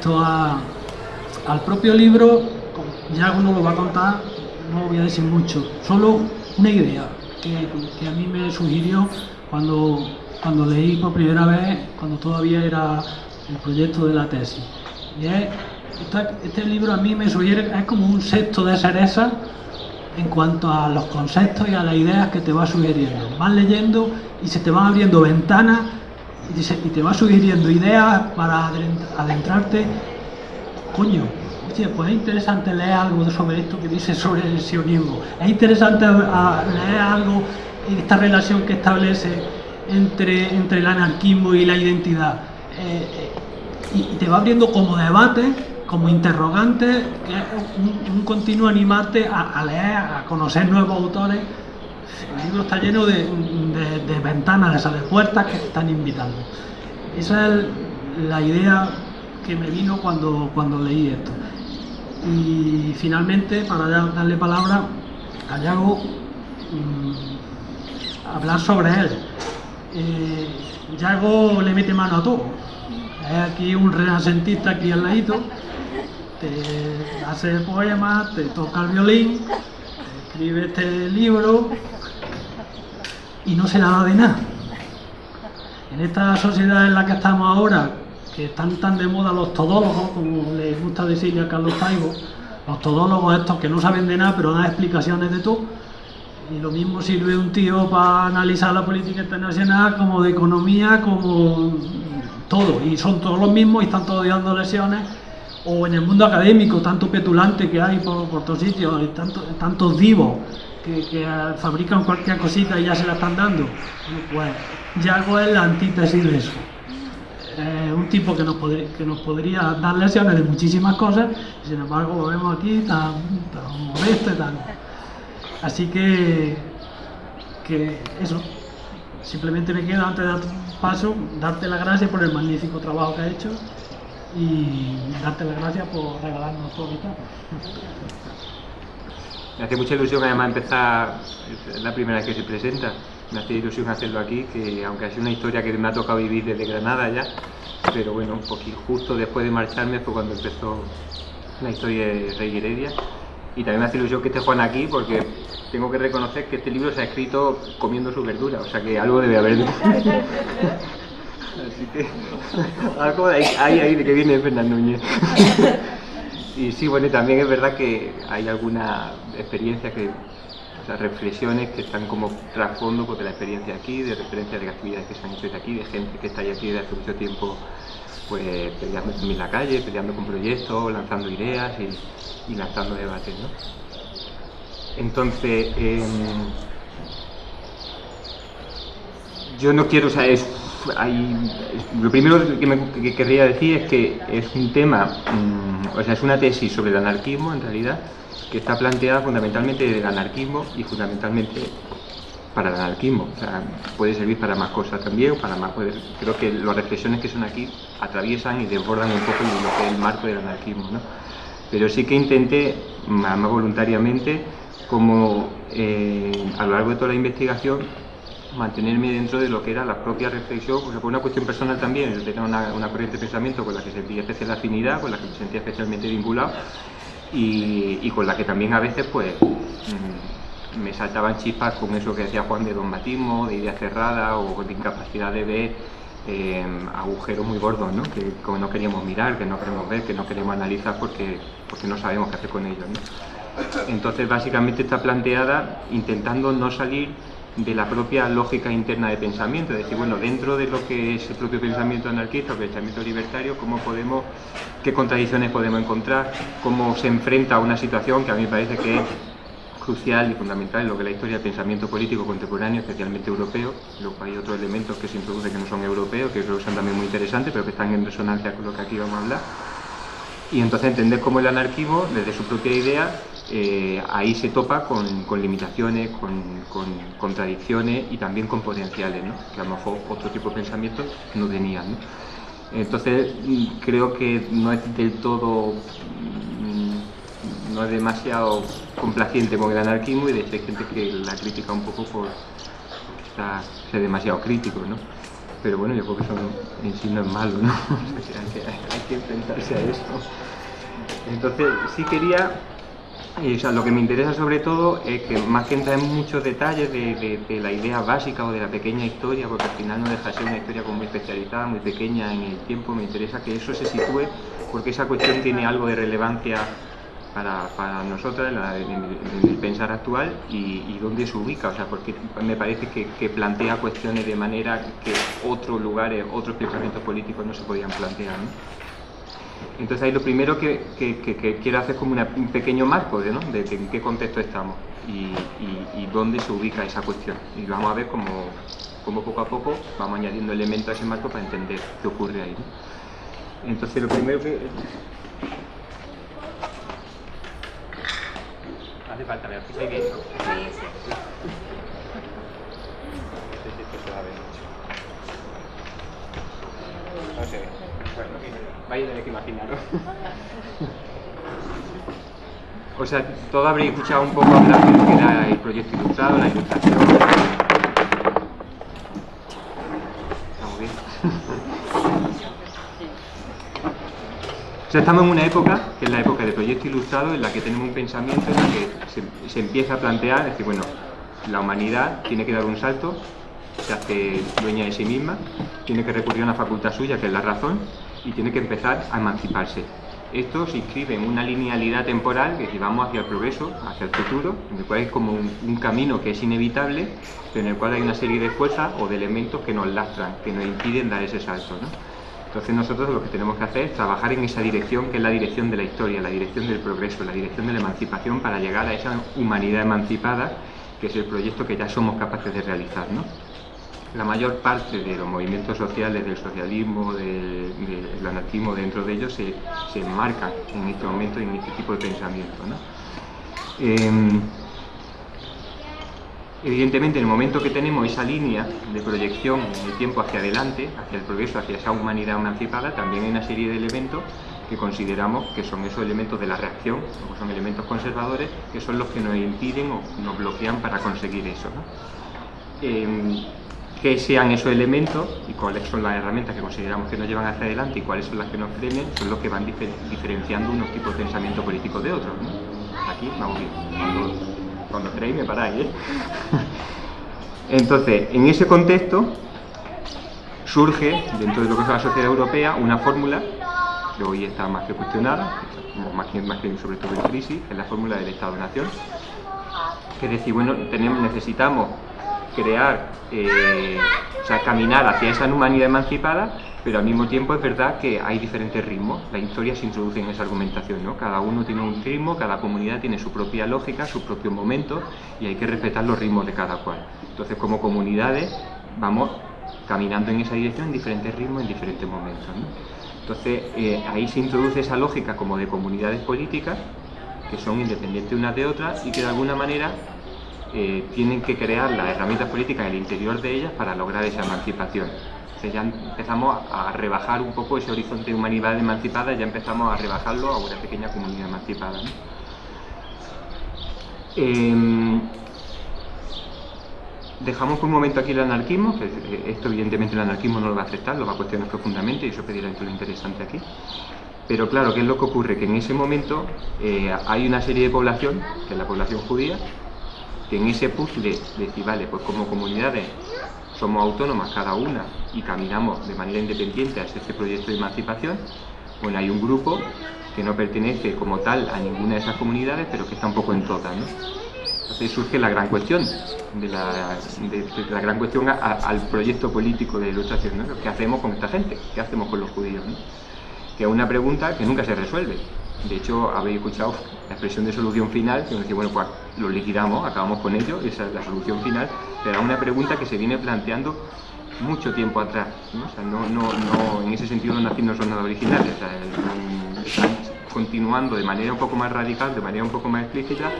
respecto al propio libro, ya uno lo va a contar, no voy a decir mucho, solo una idea que, a mí me sugirió cuando, cuando leí por primera vez, cuando todavía era el proyecto de la tesis. Y es, este libro a mí me sugiere, es como un sexto de cereza en cuanto a los conceptos y a las ideas que te va sugiriendo. Vas leyendo y se te van abriendo ventanas y te va sugiriendo ideas para adentrarte. Coño, pues es interesante leer algo sobre esto que dice sobre el sionismo. Es interesante leer algo, esta relación que establece entre, entre el anarquismo y la identidad. Eh, eh, y te va abriendo como debate como interrogante, que es un, continuo animarte a, leer, a conocer nuevos autores. El libro está lleno de, ventanas, de puertas que te están invitando. Esa es la idea que me vino cuando, cuando leí esto. Y finalmente, para darle palabra a Yago, mm, hablar sobre él. Eh, Yago le mete mano a todo. Es aquí un renacentista aquí al ladito te hace poemas, te toca el violín, escribe este libro y no se nada de nada. En esta sociedad en la que estamos ahora, que están tan de moda los todólogos, como les gusta decirle a Carlos Taibo, los todólogos estos que no saben de nada pero dan explicaciones de todo, y lo mismo sirve un tío para analizar la política internacional como de economía, como todo, y son todos los mismos y están todos dando lesiones o en el mundo académico, tanto petulante que hay por, por todos sitios, tanto, tantos divos que, fabrican cualquier cosita y ya se la están dando. Pues Yago es la antítesis de eso. un tipo que nos, que nos podría dar lecciones de muchísimas cosas, y sin embargo lo vemos aquí tan, tan modesto y tan... Así que, que eso, simplemente me queda antes de dar paso, darte las gracias por el magnífico trabajo que ha hecho y darte las gracias por regalarnos todo esto. Me hace mucha ilusión además empezar, es la primera vez que se presenta, me hace ilusión hacerlo aquí, que aunque ha sido una historia que me ha tocado vivir desde Granada ya, pero bueno, un poquito justo después de marcharme fue cuando empezó la historia de Rey Heredia. Y también me hace ilusión que esté Juan aquí porque tengo que reconocer que este libro se ha escrito comiendo su verdura, o sea que algo debe haber. Así que algo ahí, ahí de que viene Fernando Núñez. y sí, bueno, también es verdad que hay alguna experiencia que, o sea, reflexiones que están como trasfondo pues, de la experiencia aquí, de referencias de actividades que se han hecho desde aquí, de gente que está aquí desde hace mucho tiempo pues peleando en la calle, peleando con proyectos, lanzando ideas y, lanzando debates, ¿no? Entonces, em, yo no quiero, o sea, es lo primero que, querría decir es que es un tema, mm, o sea, es una tesis sobre el anarquismo en realidad, que está planteada fundamentalmente del anarquismo y fundamentalmente para el anarquismo. O sea, puede servir para más cosas también, para más, creo que las reflexiones que son aquí atraviesan y desbordan un poco lo que es el marco del anarquismo. ¿no? Pero sí que intenté, más voluntariamente, como eh, a lo largo de toda la investigación, mantenerme dentro de lo que era la propia reflexión, pues por una cuestión personal también, yo tenía una, una, corriente de pensamiento con la que sentía especial afinidad, con la que me sentía especialmente vinculado y, con la que también a veces pues mm, me saltaban chispas con eso que decía Juan de dogmatismo, de idea cerrada o de incapacidad de ver eh, agujeros muy gordos, ¿no? que como no queríamos mirar, que no queremos ver, que no queremos analizar porque, porque no sabemos qué hacer con ellos. Entonces básicamente está planteada intentando no salir de la propia lógica interna de pensamiento, es decir, bueno, dentro de lo que es el propio pensamiento anarquista o pensamiento libertario, cómo podemos, qué contradicciones podemos encontrar, cómo se enfrenta a una situación que a mí me parece que es crucial y fundamental en lo que es la historia del pensamiento político contemporáneo, especialmente europeo. Luego hay otros elementos que se introducen que no son europeos, que creo que son también muy interesantes, pero que están en resonancia con lo que aquí vamos a hablar. Y entonces entender cómo el anarquismo, desde su propia idea, eh, ahí se topa con, limitaciones, con, contradicciones y también con potenciales, que a lo mejor otro tipo de pensamientos no tenían. Entonces mm, creo que no es del todo, mm, no es demasiado complaciente con el anarquismo y de hecho hay gente que la critica un poco por, ser demasiado crítico. pero bueno, yo creo que eso en sí no es malo, ¿no? hay, que, hay que enfrentarse a eso. Entonces, sí quería y, o sea, lo que me interesa sobre todo es que más que entrar en muchos detalles de, de, la idea básica o de la pequeña historia, porque al final no deja de ser una historia como muy especializada, muy pequeña en el tiempo, me interesa que eso se sitúe porque esa cuestión tiene algo de relevancia para, para nosotros en, el pensar actual y, dónde se ubica, o sea, porque me parece que, que, plantea cuestiones de manera que otros lugares, otros pensamientos políticos no se podían plantear. ¿no? Entonces ahí lo primero que, quiero hacer es como un pequeño marco de, ¿no? de, en qué contexto estamos y, dónde se ubica esa cuestión. Y vamos a ver cómo, poco a poco vamos añadiendo elementos a ese marco para entender qué ocurre ahí. Entonces lo primero que... Hace falta, me fijáis bien. Sí, sí. No sé, bueno, vais a tener que imaginaros. o sea, todo habréis escuchado un poco hablar de lo que era el proyecto ilustrado, la ilustración. Estamos bien. O sea, estamos en una época, que es la época del proyecto ilustrado, en la que tenemos un pensamiento en la que se, se empieza a plantear, es decir, bueno, la humanidad tiene que dar un salto, se hace dueña de sí misma, tiene que recurrir a una facultad suya, que es la razón, y tiene que empezar a emanciparse. Esto se inscribe en una linealidad temporal que vamos hacia el progreso, hacia el futuro, en el cual es como un, camino que es inevitable, pero en el cual hay una serie de fuerzas o de elementos que nos lastran, que nos impiden dar ese salto. Entonces nosotros lo que tenemos que hacer es trabajar en esa dirección, que es la dirección de la historia, la dirección del progreso, la dirección de la emancipación para llegar a esa humanidad emancipada, que es el proyecto que ya somos capaces de realizar. ¿no? La mayor parte de los movimientos sociales, del socialismo, del, anarquismo, dentro de ellos se, se, enmarcan en este momento y en este tipo de pensamiento. Em, evidentemente, en el momento que tenemos esa línea de proyección en el tiempo hacia adelante, hacia el progreso, hacia esa humanidad emancipada, también hay una serie de elementos que consideramos que son esos elementos de la reacción, o son elementos conservadores, que son los que nos impiden o nos bloquean para conseguir eso. Em, qué sean esos elementos y cuáles son las herramientas que consideramos que nos llevan hacia adelante y cuáles son las que nos frenen, son los que van diferenciando unos tipos de pensamiento político de otros. Aquí vamos bien, cuando, cuando me paráis. ¿eh? Entonces, en ese contexto surge, dentro de lo que es la sociedad europea, una fórmula que hoy está más que cuestionada, más que, más que sobre todo en crisis, es la fórmula del Estado-Nación, que decir, bueno, tenemos, necesitamos crear, eh, o sea, caminar hacia esa humanidad emancipada, pero al mismo tiempo es verdad que hay diferentes ritmos. La historia se introduce en esa argumentación, ¿no? Cada uno tiene un ritmo, cada comunidad tiene su propia lógica, su propio momento, y hay que respetar los ritmos de cada cual. Entonces, como comunidades, vamos caminando en esa dirección en diferentes ritmos, en diferentes momentos. Entonces, eh, ahí se introduce esa lógica como de comunidades políticas, que son independientes unas de otras y que de alguna manera eh, tienen que crear las herramientas políticas en el interior de ellas para lograr esa emancipación. Ya empezamos a rebajar un poco ese horizonte de humanidad emancipada, ya empezamos a rebajarlo a una pequeña comunidad emancipada. Em, dejamos por un momento aquí el anarquismo, que eh, esto evidentemente el anarquismo no lo va a aceptar, lo va a cuestionar profundamente y eso pedirá lo interesante aquí. Pero claro, ¿qué es lo que ocurre? Que en ese momento eh, hay una serie de población, que es la población judía, que en ese puzzle de decir, vale, pues como comunidades somos autónomas cada una y caminamos de manera independiente hacia este proyecto de emancipación, bueno, hay un grupo que no pertenece como tal a ninguna de esas comunidades, pero que está un poco en todas. Entonces surge la gran cuestión, de la, la gran cuestión al proyecto político de ilustración, ¿no? ¿Qué hacemos con esta gente? ¿Qué hacemos con los judíos? Que es una pregunta que nunca se resuelve. De hecho, habéis escuchado la expresión de solución final, que nos dice, bueno, pues lo liquidamos, acabamos con ello, esa es la solución final, pero es una pregunta que se viene planteando mucho tiempo atrás. ¿no? O no, no, en ese sentido los nazis son nada originales, están continuando de manera un poco más radical, de manera un poco más explícita,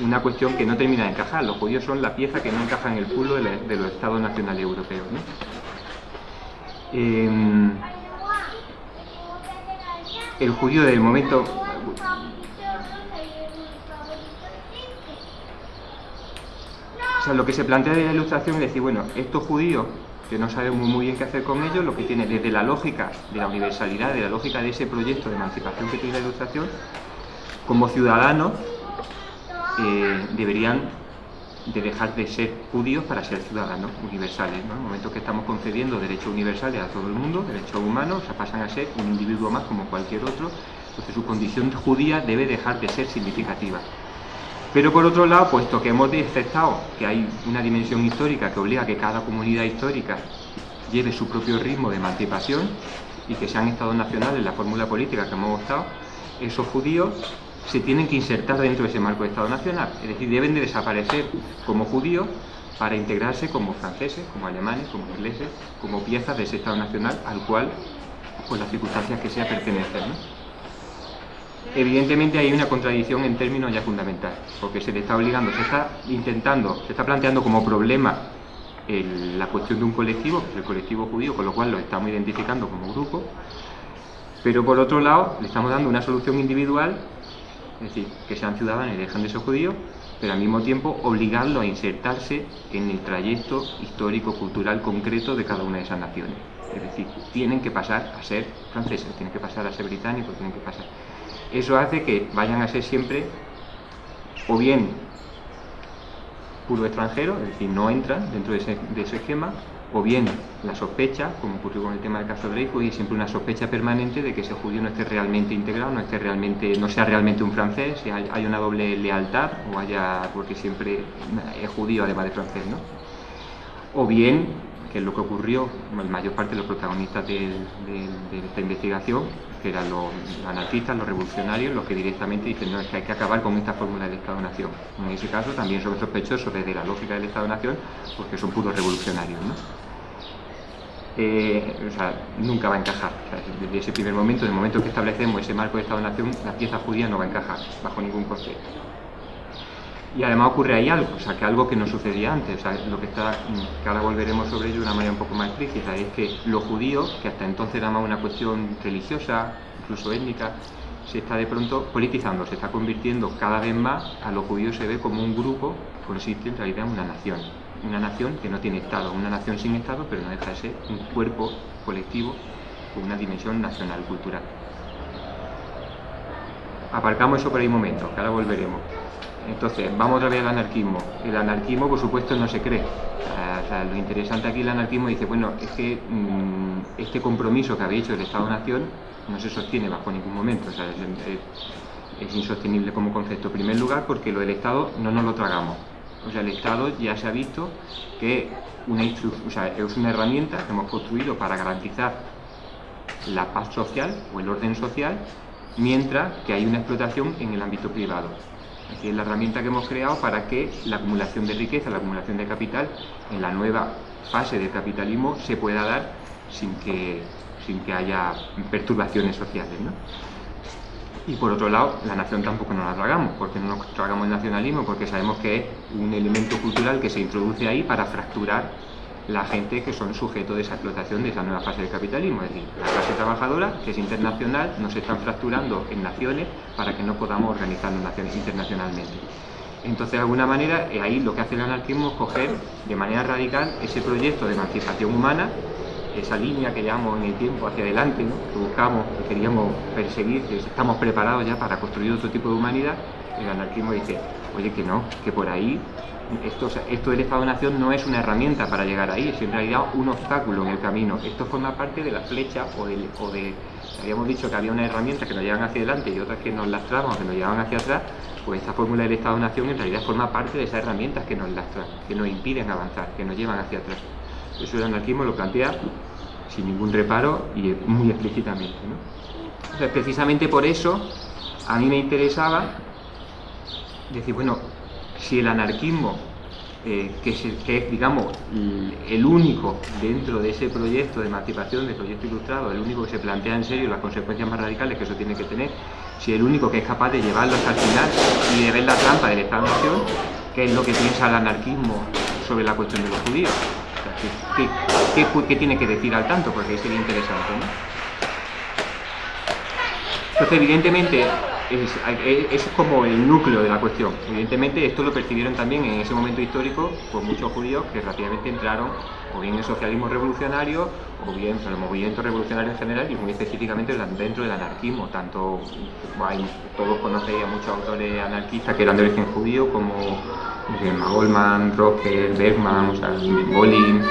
una cuestión que no termina de encajar. Los judíos son la pieza que no encaja en el pulo de, los estados nacionales europeos. Em, el judío del momento O sea, lo que se plantea de la ilustración es decir, bueno, estos judíos que no sabemos muy bien qué hacer con ellos, lo que tiene desde la lógica de la universalidad, de la lógica de ese proyecto de emancipación que tiene la ilustración, como ciudadanos eh, deberían de dejar de ser judíos para ser ciudadanos universales. En el momento que estamos concediendo derechos universales a todo el mundo, derechos humanos, o pasan a ser un individuo más como cualquier otro, entonces su condición judía debe dejar de ser significativa. Pero por otro lado, puesto que hemos aceptado que hay una dimensión histórica que obliga a que cada comunidad histórica lleve su propio ritmo de emancipación y que sean estados nacionales la fórmula política que hemos votado, esos judíos se tienen que insertar dentro de ese marco de Estado nacional, es decir, deben de desaparecer como judíos para integrarse como franceses, como alemanes, como ingleses, como piezas de ese Estado nacional al cual, por las circunstancias que sea, pertenecen. Evidentemente hay una contradicción en términos ya fundamentales, porque se le está obligando, se está intentando, se está planteando como problema la cuestión de un colectivo, que es el colectivo judío, con lo cual lo estamos identificando como grupo, pero por otro lado le estamos dando una solución individual es decir, que sean ciudadanos y dejan de ser judíos, pero al mismo tiempo obligarlos a insertarse en el trayecto histórico, cultural concreto de cada una de esas naciones. Es decir, tienen que pasar a ser franceses, tienen que pasar a ser británicos, tienen que pasar. Eso hace que vayan a ser siempre, o bien puro extranjero, es decir, no entran dentro de ese, esquema, o bien la sospecha, como ocurrió con el tema del caso de Dreyfus, y siempre una sospecha permanente de que ese judío no esté realmente integrado, no esté realmente, no sea realmente un francés, si hay, una doble lealtad, o haya, porque siempre es judío además de francés, ¿no? O bien, que es lo que ocurrió, la mayor parte de los protagonistas de, esta investigación, que eran los anarquistas, los revolucionarios, los que directamente dicen, no, es que hay que acabar con esta fórmula del Estado-Nación. En ese caso también son sospechosos desde la lógica del Estado-Nación, porque son puros revolucionarios, ¿no? Eh, o sea, nunca va a encajar. desde ese primer momento, en el momento que establecemos ese marco de Estado-Nación, la pieza judía no va a encajar bajo ningún concepto. Y además ocurre ahí algo, o sea, que algo que no sucedía antes, o sea, lo que está, que ahora volveremos sobre ello de una manera un poco más explícita, es que los judíos, que hasta entonces era más una cuestión religiosa, incluso étnica, se está de pronto politizando, se está convirtiendo cada vez más, a los judíos se ve como un grupo, consiste en realidad en una nación una nación que no tiene Estado, una nación sin Estado, pero no deja de ser un cuerpo colectivo con una dimensión nacional, cultural. Aparcamos eso por ahí un momento, que ahora volveremos. Entonces, vamos otra vez al anarquismo. El anarquismo, por supuesto, no se cree. lo interesante aquí el anarquismo dice, bueno, es que mm, este compromiso que había hecho el Estado-Nación no se sostiene bajo ningún momento. es, insostenible como concepto. En primer lugar, porque lo del Estado no nos lo tragamos. O sea, el Estado ya se ha visto que es una herramienta que hemos construido para garantizar la paz social o el orden social, mientras que hay una explotación en el ámbito privado. Decir, es la herramienta que hemos creado para que la acumulación de riqueza, la acumulación de capital, en la nueva fase del capitalismo se pueda dar sin que, sin que haya perturbaciones sociales. ¿no? Y por otro lado, la nación tampoco nos la tragamos, porque no nos tragamos el nacionalismo, porque sabemos que es un elemento cultural que se introduce ahí para fracturar la gente que son sujetos de esa explotación de esa nueva fase del capitalismo. Es decir, la clase trabajadora, que es internacional, nos están fracturando en naciones para que no podamos organizarnos naciones internacionalmente. Entonces, de alguna manera, eh, ahí lo que hace el anarquismo es coger de manera radical ese proyecto de emancipación humana esa línea que llevamos en el tiempo hacia adelante, que buscamos, que queríamos perseguir, que estamos preparados ya para construir otro tipo de humanidad, el anarquismo dice, oye que no, que por ahí esto, esto del Estado-Nación no es una herramienta para llegar ahí, es en realidad un obstáculo en el camino. Esto forma parte de la flecha o de, o de habíamos dicho que había una herramienta que nos llevan hacia adelante y otras que nos lastramos, que nos llevan hacia atrás, pues esta fórmula del Estado-Nación en realidad forma parte de esas herramientas que nos lastran, que nos impiden avanzar, que nos llevan hacia atrás. Eso el anarquismo lo plantea sin ningún reparo y muy explícitamente. precisamente por eso a mí me interesaba decir, bueno, si el anarquismo, eh, que, es, digamos, el único dentro de ese proyecto de emancipación, de proyecto ilustrado, el único que se plantea en serio las consecuencias más radicales que eso tiene que tener, si el único que es capaz de llevarlo hasta el final y de ver la trampa del Estado-Nación, que es lo que piensa el anarquismo sobre la cuestión de los judíos. ¿Qué, tiene que decir al tanto? Porque sería interesante, Entonces, evidentemente, es, es, como el núcleo de la cuestión. Evidentemente esto lo percibieron también en ese momento histórico por muchos judíos que rápidamente entraron o bien en el socialismo revolucionario o bien en el movimiento revolucionario en general y muy específicamente dentro del anarquismo. Tanto hay, todos conocéis a muchos autores anarquistas que eran de origen judío como Goldman, Rocker, Bergman, o Bolin,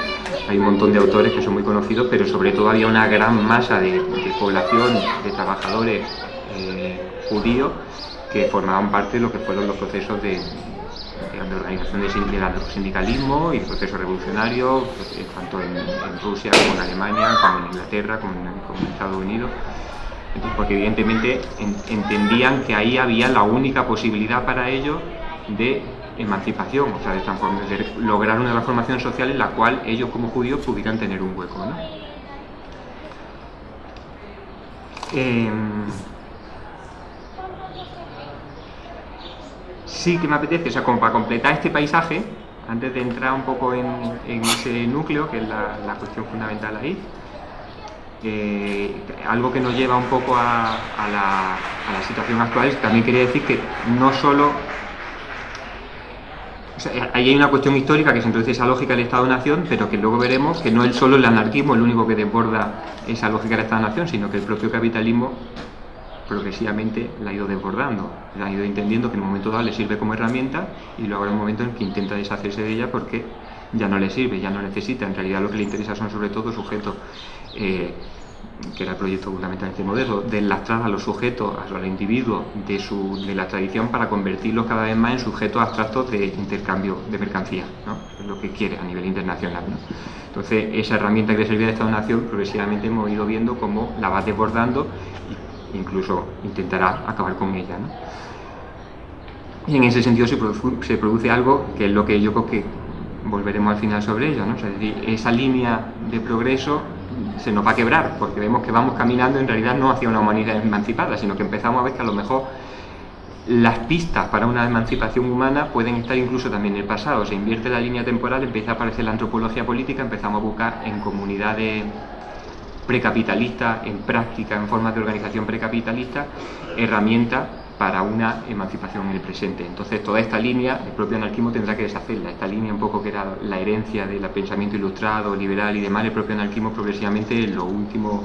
hay un montón de autores que son muy conocidos, pero sobre todo había una gran masa de, población, de trabajadores judíos que formaban parte de lo que fueron los procesos de, organización del sindicalismo y proceso revolucionario, pues, tanto en, Rusia como en Alemania, como en Inglaterra, como en, Estados Unidos. porque evidentemente entendían que ahí había la única posibilidad para ellos de emancipación, o sea, de, lograr una transformación social en la cual ellos como judíos pudieran tener un hueco. ¿no? Em, sí que me apetece, o sea, como para completar este paisaje, antes de entrar un poco en, ese núcleo, que es la, cuestión fundamental ahí, eh, algo que nos lleva un poco a, la, a, la, situación actual, también quería decir que no solo ahí hay una cuestión histórica que se introduce esa lógica del Estado-Nación, pero que luego veremos que no es solo el anarquismo el único que desborda esa lógica del Estado-Nación, sino que el propio capitalismo progresivamente la ha ido desbordando, la ha ido entendiendo que en un momento dado le sirve como herramienta y luego hay un momento en que intenta deshacerse de ella porque ya no le sirve, ya no necesita, en realidad lo que le interesa son sobre todo sujetos eh, que era el proyecto fundamentalmente modelo, de enlastrar a los sujetos, al individuo de, su, de la tradición para convertirlos cada vez más en sujetos abstractos de intercambio de mercancías, ¿no? es lo que quiere a nivel internacional. Entonces, esa herramienta que le servía de Estado-Nación, progresivamente hemos ido viendo cómo la va desbordando e incluso intentará acabar con ella. Y en ese sentido se produce algo que es lo que yo creo que volveremos al final sobre ello, ¿no? es decir, esa línea de progreso se nos va a quebrar, porque vemos que vamos caminando en realidad no hacia una humanidad emancipada, sino que empezamos a ver que a lo mejor las pistas para una emancipación humana pueden estar incluso también en el pasado. Se invierte la línea temporal, empieza a aparecer la antropología política, empezamos a buscar en comunidades precapitalistas, en práctica, en formas de organización precapitalista, herramientas para una emancipación en el presente. Entonces toda esta línea, el propio anarquismo tendrá que deshacerla, esta línea un poco que era la herencia del pensamiento ilustrado, liberal y demás, el propio anarquismo progresivamente en los últimos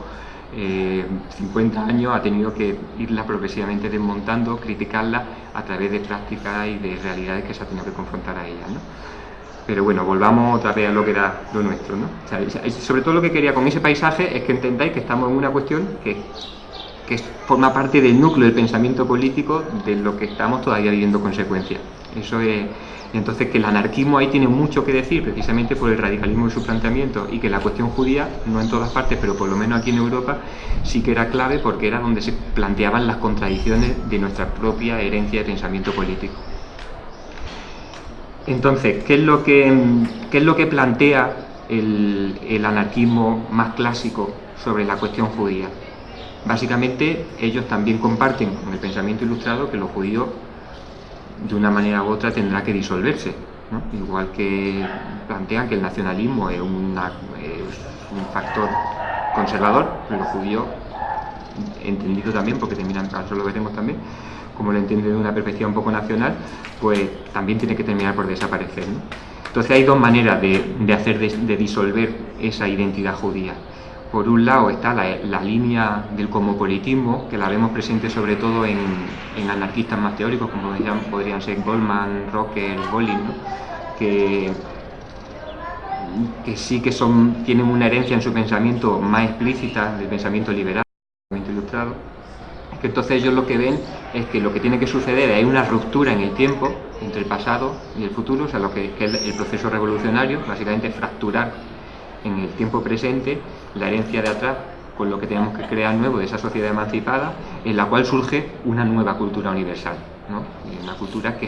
50 eh, años ha tenido que irla progresivamente desmontando, criticarla a través de prácticas y de realidades que se ha tenido que confrontar a ella. Pero bueno, volvamos otra vez a lo que era lo nuestro. ¿no? sobre todo lo que quería con ese paisaje es que entendáis que estamos en una cuestión que que forma parte del núcleo del pensamiento político de lo que estamos todavía viviendo consecuencias. Eso es, entonces que el anarquismo ahí tiene mucho que decir precisamente por el radicalismo de su planteamiento y que la cuestión judía, no en todas partes, pero por lo menos aquí en Europa, sí que era clave porque era donde se planteaban las contradicciones de nuestra propia herencia de pensamiento político. Entonces, ¿qué es lo que, que plantea el, anarquismo más clásico sobre la cuestión judía? Básicamente ellos también comparten con el pensamiento ilustrado que lo judío de una manera u otra tendrá que disolverse, igual que plantean que el nacionalismo es, un factor conservador, lo judío entendido también, porque terminan, eso lo veremos también, como lo entiende de una perspectiva un poco nacional, pues también tiene que terminar por desaparecer. Entonces hay dos maneras de, hacer de disolver esa identidad judía. Por un lado está la, línea del cosmopolitismo, que la vemos presente sobre todo en, anarquistas más teóricos, como podrían ser Goldman, Rocker, Bolin, que, sí que son, tienen una herencia en su pensamiento más explícita del pensamiento liberal, del pensamiento ilustrado, entonces ellos lo que ven es que lo que tiene que suceder es una ruptura en el tiempo entre el pasado y el futuro, o sea, lo que, es el proceso revolucionario, básicamente fracturar en el tiempo presente la herencia de atrás con lo que tenemos que crear nuevo de esa sociedad emancipada, en la cual surge una nueva cultura universal, una cultura que,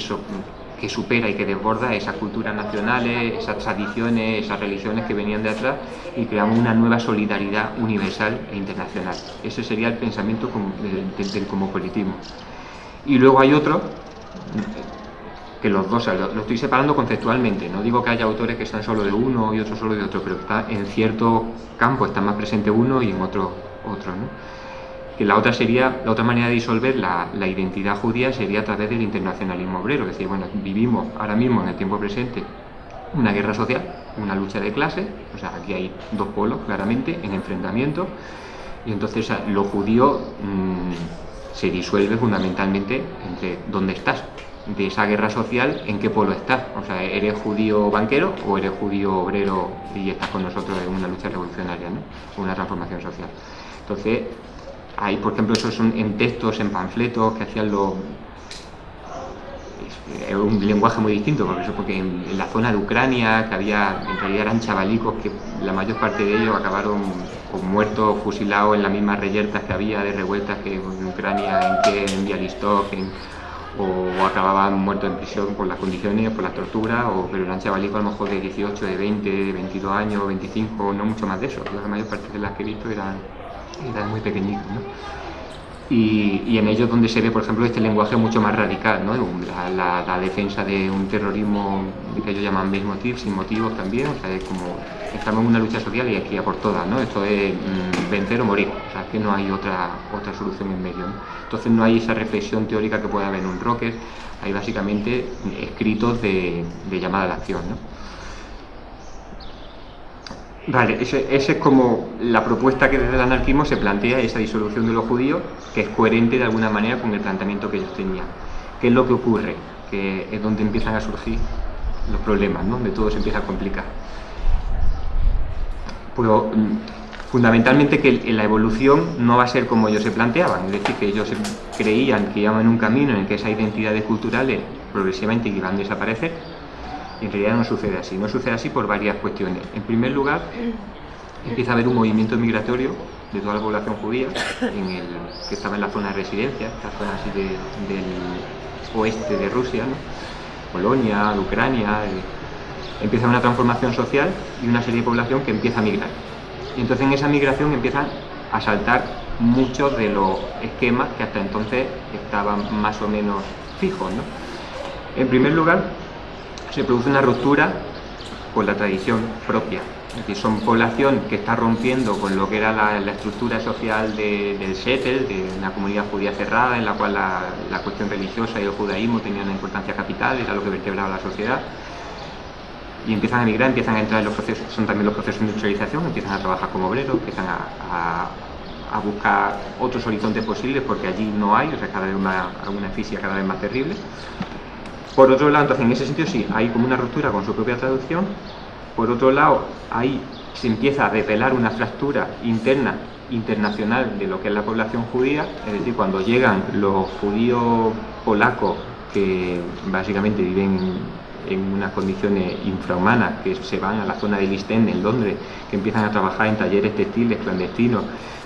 que supera y que desborda esas culturas nacionales, esas tradiciones, esas religiones que venían de atrás y creamos una nueva solidaridad universal e internacional. Ese sería el pensamiento del, del cosmopolitismo. Y luego hay otro, que los dos, lo, estoy separando conceptualmente, no digo que haya autores que están solo de uno y otro solo de otro, pero está en cierto campo está más presente uno y en otro otro. Que la otra sería, la otra manera de disolver la, identidad judía sería a través del internacionalismo obrero, es decir, bueno, vivimos ahora mismo en el tiempo presente una guerra social, una lucha de clase, o sea, aquí hay dos polos claramente en enfrentamiento, y entonces lo judío mmm, se disuelve fundamentalmente entre dónde estás, de esa guerra social, en qué polo estás, o sea, eres judío banquero o eres judío obrero y estás con nosotros en una lucha revolucionaria, ¿no? una transformación social. Entonces, hay, por ejemplo, esos son en textos, en panfletos que hacían los es un lenguaje muy distinto, porque en, la zona de Ucrania, que había, en realidad eran chavalicos que la mayor parte de ellos acabaron con muertos, fusilados en las mismas reyertas que había de revueltas que en Ucrania, en que en Bialystok, en, o acababan muertos en prisión por las condiciones, por la tortura, o, pero eran chavalicos a lo mejor de 18, de 20, de 22 años, 25, no mucho más de eso. La mayor parte de las que he visto eran, eran muy pequeñitos. ¿no? Y, en ellos donde se ve, por ejemplo, este lenguaje mucho más radical, ¿no? la, defensa de un terrorismo que ellos llaman motive, sin motivos también, o sea, es como estamos en una lucha social y aquí a por todas, ¿no? Esto es mmm, vencer o morir, o sea, que no hay otra, otra solución en medio. Entonces no hay esa reflexión teórica que pueda haber en un rocker, hay básicamente escritos de, de llamada a la acción, ¿no? Vale, esa es como la propuesta que desde el anarquismo se plantea, esa disolución de los judíos, que es coherente de alguna manera con el planteamiento que ellos tenían. ¿Qué es lo que ocurre? Que es donde empiezan a surgir los problemas, ¿no? donde todo se empieza a complicar. Pues, fundamentalmente que la evolución no va a ser como ellos se planteaban, es decir, que ellos creían que iban en un camino en que esas identidades culturales progresivamente iban a desaparecer, en realidad no sucede así, no sucede así por varias cuestiones. En primer lugar, empieza a haber un movimiento migratorio de toda la población judía en el, que estaba en la zona de residencia, la zona así de, del oeste de Rusia, ¿no? Polonia, Ucrania, de, empieza una transformación social y una serie de población que empieza a migrar. Y entonces en esa migración empiezan a saltar muchos de los esquemas que hasta entonces estaban más o menos fijos. ¿no? En primer lugar, se produce una ruptura con la tradición propia. Es decir, son población que está rompiendo con lo que era la, estructura social de, del Shetel, de una comunidad judía cerrada, en la cual la, cuestión religiosa y el judaísmo tenían una importancia capital, era lo que vertebraba la sociedad. Y empiezan a emigrar, empiezan a entrar en los procesos, son también los procesos de industrialización, empiezan a trabajar como obreros, empiezan a buscar otros horizontes posibles porque allí no hay, o sea, cada vez una, una fisia cada vez más terrible. Por otro lado, entonces en ese sentido sí, hay como una ruptura con su propia traducción. Por otro lado, ahí se empieza a revelar una fractura interna, internacional de lo que es la población judía, es decir, cuando llegan los judíos polacos que básicamente viven en unas condiciones infrahumanas, que se van a la zona del East en Londres, que empiezan a trabajar en talleres textiles clandestinos,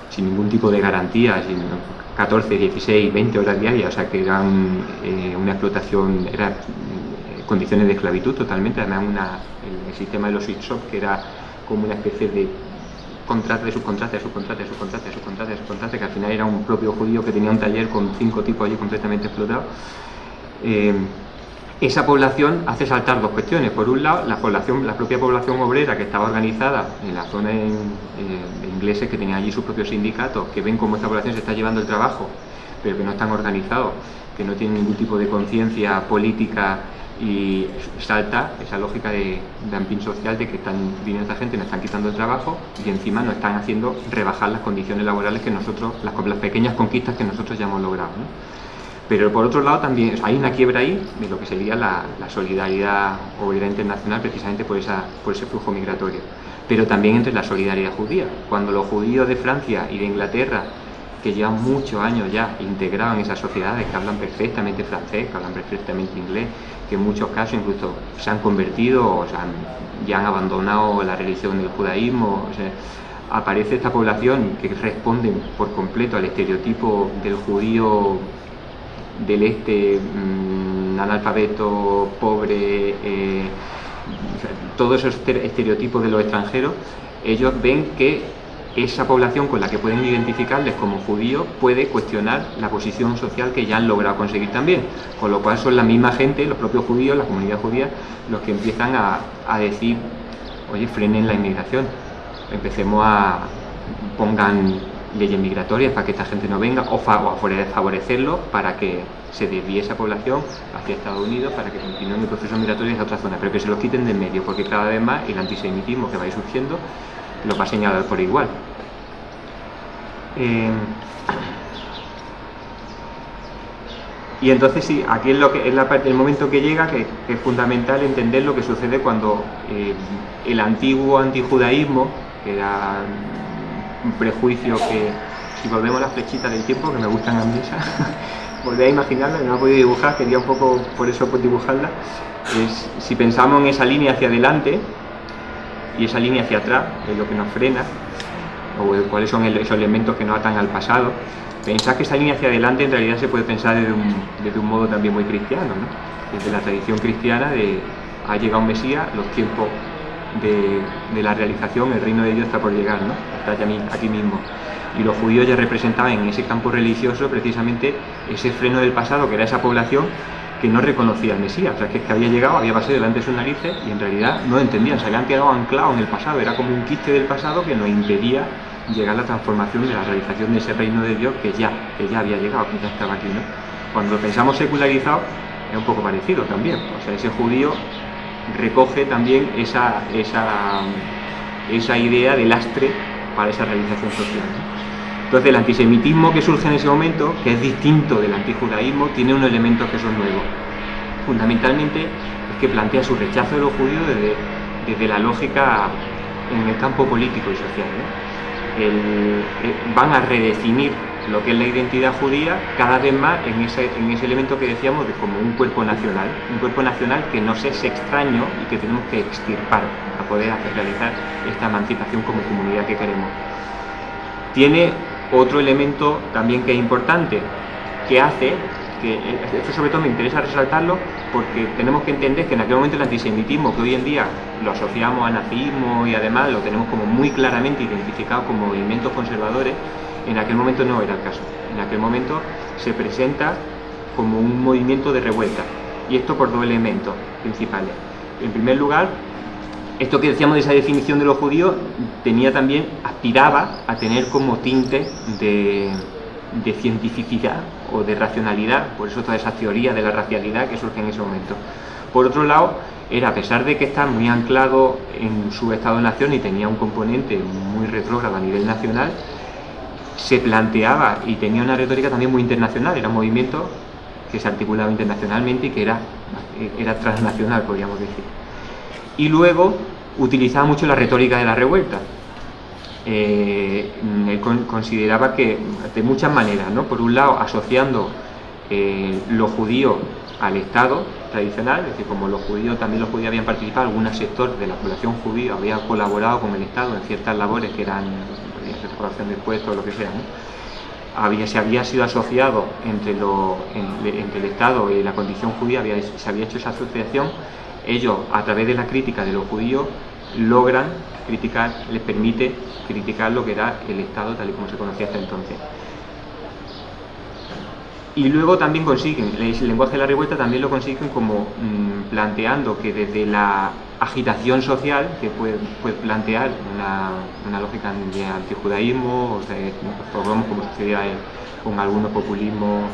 sin ningún tipo de garantía, 14, 16, 20 horas diarias, o sea que eran eh, una explotación, eran eh, condiciones de esclavitud totalmente, además una, el, sistema de los shop que era como una especie de contrato de subcontrata, de subcontrata, de subcontrata, de subcontrata, de subcontrata, que al final era un propio judío que tenía un taller con cinco tipos allí completamente explotados. Eh, esa población hace saltar dos cuestiones. Por un lado, la, población, la propia población obrera que estaba organizada en la zona en, eh, ingleses que tenían allí sus propios sindicatos, que ven cómo esta población se está llevando el trabajo, pero que no están organizados, que no tienen ningún tipo de conciencia política y salta esa lógica de dumping social de que están viniendo esta gente, nos están quitando el trabajo y encima nos están haciendo rebajar las condiciones laborales que nosotros, las, pequeñas conquistas que nosotros ya hemos logrado. Pero por otro lado también hay una quiebra ahí de lo que sería la, la solidaridad obrera internacional precisamente por, ese flujo migratorio. Pero también entre la solidaridad judía. Cuando los judíos de Francia y de Inglaterra, que llevan muchos años ya integrados en esas sociedades, que hablan perfectamente francés, que hablan perfectamente inglés, que en muchos casos incluso se han convertido o sea, ya han abandonado la religión del judaísmo, o aparece esta población que responde por completo al estereotipo del judío del este, mmm, analfabeto, pobre, eh, todos esos estereotipos de los extranjeros, ellos ven que esa población con la que pueden identificarles como judíos puede cuestionar la posición social que ya han logrado conseguir también. Con lo cual son la misma gente, los propios judíos, la comunidad judía, los que empiezan a, a decir, oye, frenen la inmigración, empecemos a pongan leyes migratorias para que esta gente no venga o, favorecerlo para que se desvíe esa población hacia Estados Unidos para que continúen el proceso migratorio a otra zona, pero que se los quiten de en medio, porque cada vez más el antisemitismo que va a ir surgiendo lo va a señalar por igual. Eh, y entonces sí, aquí es, lo que, es la el momento que llega que, es fundamental entender lo que sucede cuando eh, el antiguo antijudaísmo, que era un prejuicio que, si volvemos a las flechitas del tiempo, que me gustan a mí esa, volví a imaginarla, no he podido dibujar, quería un poco por eso pues, dibujarla, es, si pensamos en esa línea hacia adelante y esa línea hacia atrás, es lo que nos frena, o cuáles son esos elementos que nos atan al pasado, pensar que esa línea hacia adelante en realidad se puede pensar desde un, modo también muy cristiano, ¿no? desde la tradición cristiana de ha llegado un Mesías, los tiempos de, la realización, el reino de Dios está por llegar, ¿no? está aquí mismo. Y los judíos ya representaban en ese campo religioso precisamente ese freno del pasado, que era esa población que no reconocía al Mesías, o sea, que, es que había llegado, había pasado delante de sus narices y en realidad no entendían, se habían quedado anclados en el pasado, era como un quiste del pasado que nos impedía llegar a la transformación de la realización de ese reino de Dios que ya, que ya había llegado, que ya estaba aquí. ¿no? Cuando pensamos secularizado, es un poco parecido también. O sea, ese judío recoge también esa, esa, esa idea de lastre para esa realización social. Entonces el antisemitismo que surge en ese momento, que es distinto del antijudaísmo, tiene unos elementos que son nuevos. Fundamentalmente es que plantea su rechazo de los judíos desde, desde la lógica en el campo político y social. Eh, van a redefinir lo que es la identidad judía cada vez más en ese, en ese elemento que decíamos de como un cuerpo nacional, un cuerpo nacional que nos es extraño y que tenemos que extirpar para poder realizar esta emancipación como comunidad que queremos. Tiene otro elemento también que es importante, que hace que esto sobre todo me interesa resaltarlo porque tenemos que entender que en aquel momento el antisemitismo que hoy en día lo asociamos a nazismo y además lo tenemos como muy claramente identificado como movimientos conservadores, en aquel momento no era el caso. En aquel momento se presenta como un movimiento de revuelta y esto por dos elementos principales. En primer lugar, esto que decíamos de esa definición de los judíos tenía también, aspiraba a tener como tinte de, de cientificidad o de racionalidad, por eso toda esa teoría de la racialidad que surge en ese momento. Por otro lado, era a pesar de que está muy anclado en su Estado-nación y tenía un componente muy retrógrado a nivel nacional, se planteaba y tenía una retórica también muy internacional, era un movimiento que se articulaba internacionalmente y que era, era transnacional, podríamos decir. Y luego utilizaba mucho la retórica de la revuelta, eh, él consideraba que de muchas maneras, ¿no? por un lado asociando eh, los judíos al Estado tradicional, es decir, como los judíos, también los judíos habían participado, algún sector de la población judía había colaborado con el Estado en ciertas labores que eran recaudación de impuestos lo que sea, había, se había sido asociado entre, el Estado y la condición judía, se había hecho esa asociación, ellos a través de la crítica de los judíos logran criticar, les permite criticar lo que era el Estado tal y como se conocía hasta entonces. Y luego también consiguen, el lenguaje de la revuelta también lo consiguen como mm, planteando que desde la agitación social, que puede, plantear una, lógica de antijudaísmo, o de, como sucedía con algunos populismos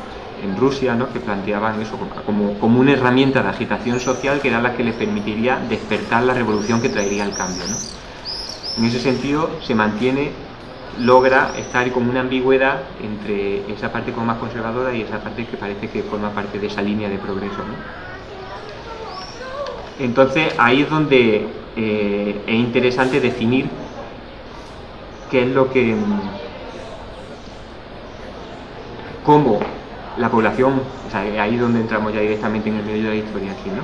en Rusia, ¿no? que planteaban eso como, como, una herramienta de agitación social que era la que les permitiría despertar la revolución que traería el cambio. En ese sentido se mantiene, logra estar como una ambigüedad entre esa parte como más conservadora y esa parte que parece que forma parte de esa línea de progreso. Entonces ahí es donde eh, es interesante definir qué es lo que cómo la población, o sea, ahí es donde entramos ya directamente en el medio de la historia aquí, ¿no?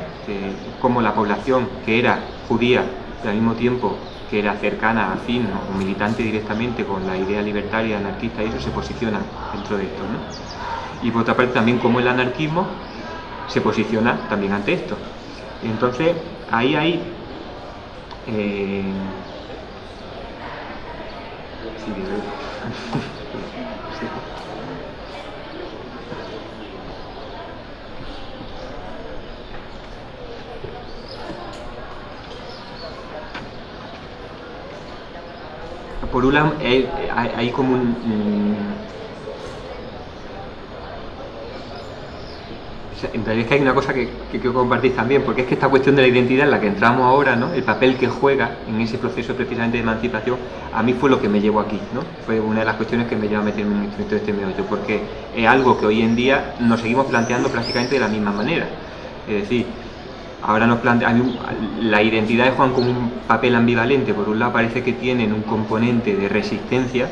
cómo la población que era judía y al mismo tiempo que era cercana, afín o militante directamente con la idea libertaria, anarquista y eso se posiciona dentro de esto, ¿no? Y por otra parte también cómo el anarquismo se posiciona también ante esto. Entonces, ahí hay... Eh, por un lado, hay, hay como un en realidad es que hay una cosa que, quiero compartir también, porque es que esta cuestión de la identidad en la que entramos ahora, ¿no? el papel que juega en ese proceso precisamente de emancipación, a mí fue lo que me llevó aquí, ¿no? fue una de las cuestiones que me llevó a meterme en este, este meollo, porque es algo que hoy en día nos seguimos planteando prácticamente de la misma manera. Es decir, ahora nos plantea, la identidad de Juan como un papel ambivalente, por un lado parece que tienen un componente de resistencia,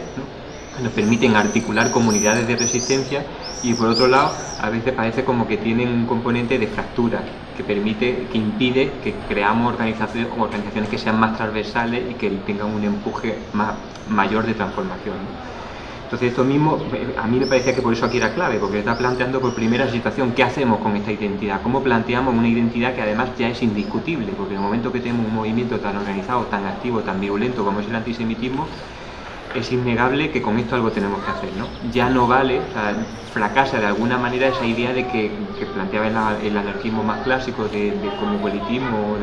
nos permiten articular comunidades de resistencia y por otro lado a veces parece como que tienen un componente de fractura que permite, que impide que creamos organizaciones, organizaciones que sean más transversales y que tengan un empuje más, mayor de transformación. Entonces esto mismo, a mí me parecía que por eso aquí era clave, porque está planteando por primera situación qué hacemos con esta identidad, cómo planteamos una identidad que además ya es indiscutible, porque en el momento que tenemos un movimiento tan organizado, tan activo, tan violento como es el antisemitismo, es innegable que con esto algo tenemos que hacer, ¿no? Ya no vale, o fracasa de alguna manera esa idea de que, planteaba el, anarquismo más clásico de, de cosmopolitismo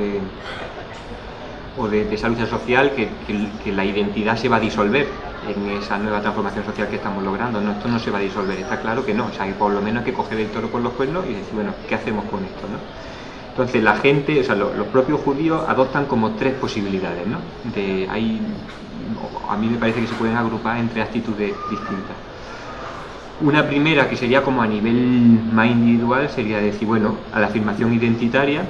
o de, esa lucha social, que, la identidad se va a disolver en esa nueva transformación social que estamos logrando. No, esto no se va a disolver, está claro que no, o sea, que por lo menos hay que coger el toro por los cuernos y decir, bueno, ¿qué hacemos con esto? Entonces la gente, o sea, los, propios judíos adoptan como tres posibilidades, ¿no? De, hay a mí me parece que se pueden agrupar entre actitudes distintas. Una primera que sería como a nivel más individual sería decir, bueno, a la afirmación identitaria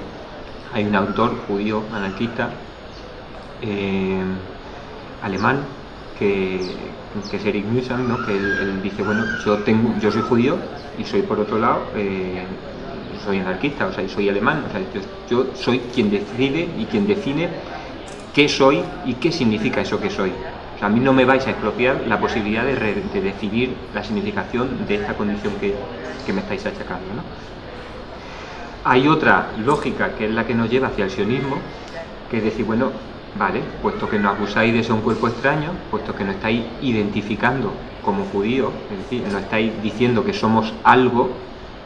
hay un autor judío anarquista eh, alemán que, es Eric Mühsam, ¿no? que él, dice, bueno, yo, tengo, yo soy judío y soy por otro lado, eh, soy anarquista, o sea, soy alemán, o sea, yo soy quien decide y quien define qué soy y qué significa eso que soy. a mí no me vais a expropiar la posibilidad de, decidir la significación de esta condición que, me estáis achacando. Hay otra lógica que es la que nos lleva hacia el sionismo, que es decir, bueno, vale, puesto que nos acusáis de ser un cuerpo extraño, puesto que nos estáis identificando como judíos, es decir, nos estáis diciendo que somos algo,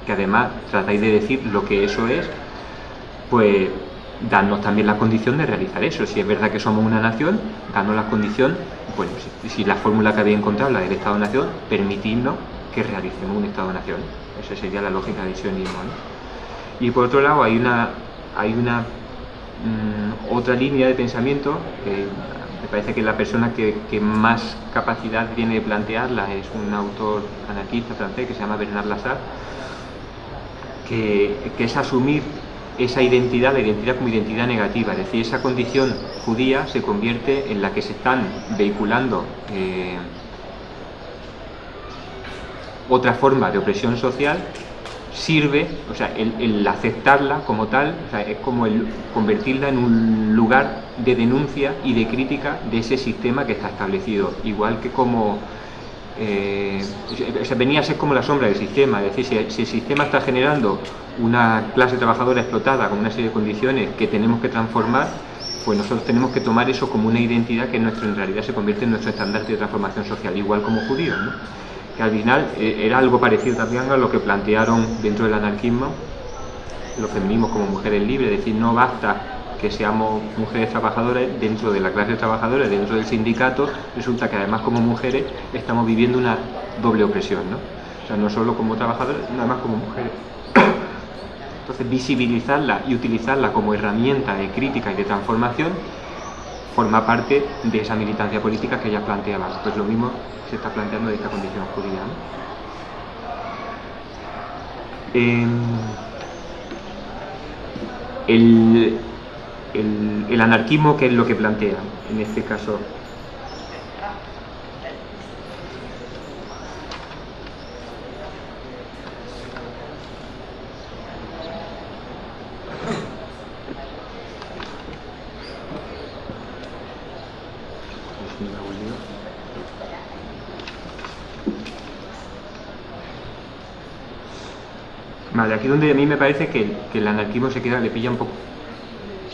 que además tratáis de decir lo que eso es, pues darnos también la condición de realizar eso. Si es verdad que somos una nación, darnos la condición, bueno, si, la fórmula que había encontrado, la del Estado-Nación, permitirnos que realicemos un Estado-Nación. Esa sería la lógica del sionismo. Y por otro lado, hay una, hay una mm, otra línea de pensamiento que me parece que la persona que, más capacidad tiene de plantearla es un autor anarquista francés que se llama Bernard Lazare, que es asumir esa identidad, la identidad como identidad negativa, es decir, esa condición judía se convierte en la que se están vehiculando eh, otra forma de opresión social, sirve, o sea, el, aceptarla como tal, es como el convertirla en un lugar de denuncia y de crítica de ese sistema que está establecido, igual que como eh, venía a ser como la sombra del sistema, es decir, si, el sistema está generando una clase trabajadora explotada con una serie de condiciones que tenemos que transformar, pues nosotros tenemos que tomar eso como una identidad que en, nuestro, en realidad se convierte en nuestro estandarte de transformación social, igual como judíos, que al final eh, era algo parecido también a lo que plantearon dentro del anarquismo los feminismos como mujeres libres, es decir, no basta que seamos mujeres trabajadoras dentro de la clase trabajadora, dentro del sindicato, resulta que además como mujeres estamos viviendo una doble opresión, ¿no? O sea, no solo como trabajadoras, nada más como mujeres. Entonces, visibilizarla y utilizarla como herramienta de crítica y de transformación forma parte de esa militancia política que ya planteaba. Pues lo mismo se está planteando de esta condición judía. Em, el, el, anarquismo, que es lo que plantea en este caso. Vale, aquí donde a mí me parece que, que el anarquismo se queda, le pilla un poco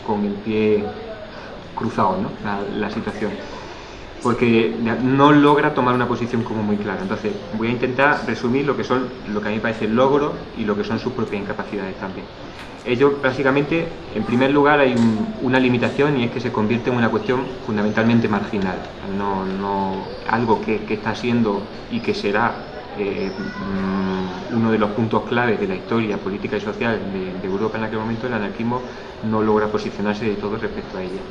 con el pie cruzado, ¿no? la, situación. porque no logra tomar una posición como muy clara. Entonces, voy a intentar resumir lo que son, lo que a mí me parece logros y lo que son sus propias incapacidades también. Ellos, básicamente, en primer lugar, hay una limitación y es que se convierte en una cuestión fundamentalmente marginal, no, algo que, está siendo y que será mm, uno de los puntos claves de la historia política y social de, Europa en aquel momento, el anarquismo no logra posicionarse de todo respecto a ella,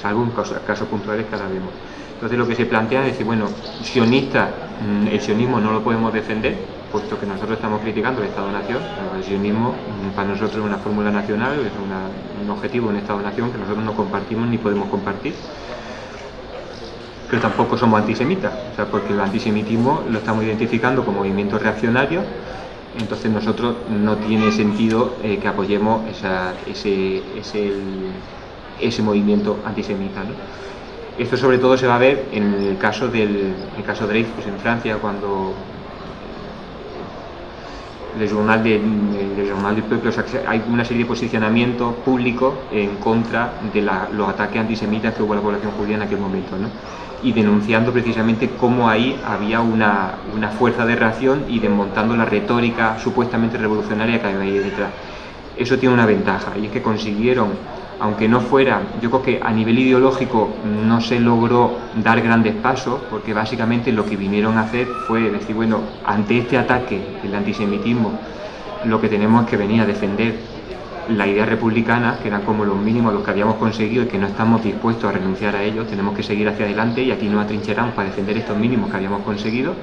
salvo en casos puntuales que ahora vemos. Entonces lo que se plantea es decir, bueno, sionista, mm, el sionismo no lo podemos defender, puesto que nosotros estamos criticando el Estado-Nación. El sionismo mm, para nosotros es una fórmula nacional, es un objetivo, un Estado-Nación que nosotros no compartimos ni podemos compartir. Pero tampoco somos antisemitas, o sea, porque el antisemitismo lo estamos identificando como movimiento reaccionario, entonces nosotros no tiene sentido eh, que apoyemos ese, ese movimiento antisemita. ¿no? Esto sobre todo se va a ver en el caso del el caso Dreyfus en Francia, cuando el Journal de, Journal Peuple, hay una serie de posicionamientos públicos en contra de los ataques antisemitas que hubo a la población judía en aquel momento, y denunciando precisamente cómo ahí había una, una, fuerza de reacción y desmontando la retórica supuestamente revolucionaria que había ahí detrás. Eso tiene una ventaja, y es que consiguieron aunque no fuera, yo creo que a nivel ideológico no se logró dar grandes pasos, porque básicamente lo que vinieron a hacer fue decir, bueno, ante este ataque del antisemitismo, lo que tenemos es que venir a defender la idea republicana, que eran como los mínimos los que habíamos conseguido y que no estamos dispuestos a renunciar a ellos, tenemos que seguir hacia adelante y aquí nos atrincheramos para defender estos mínimos que habíamos conseguido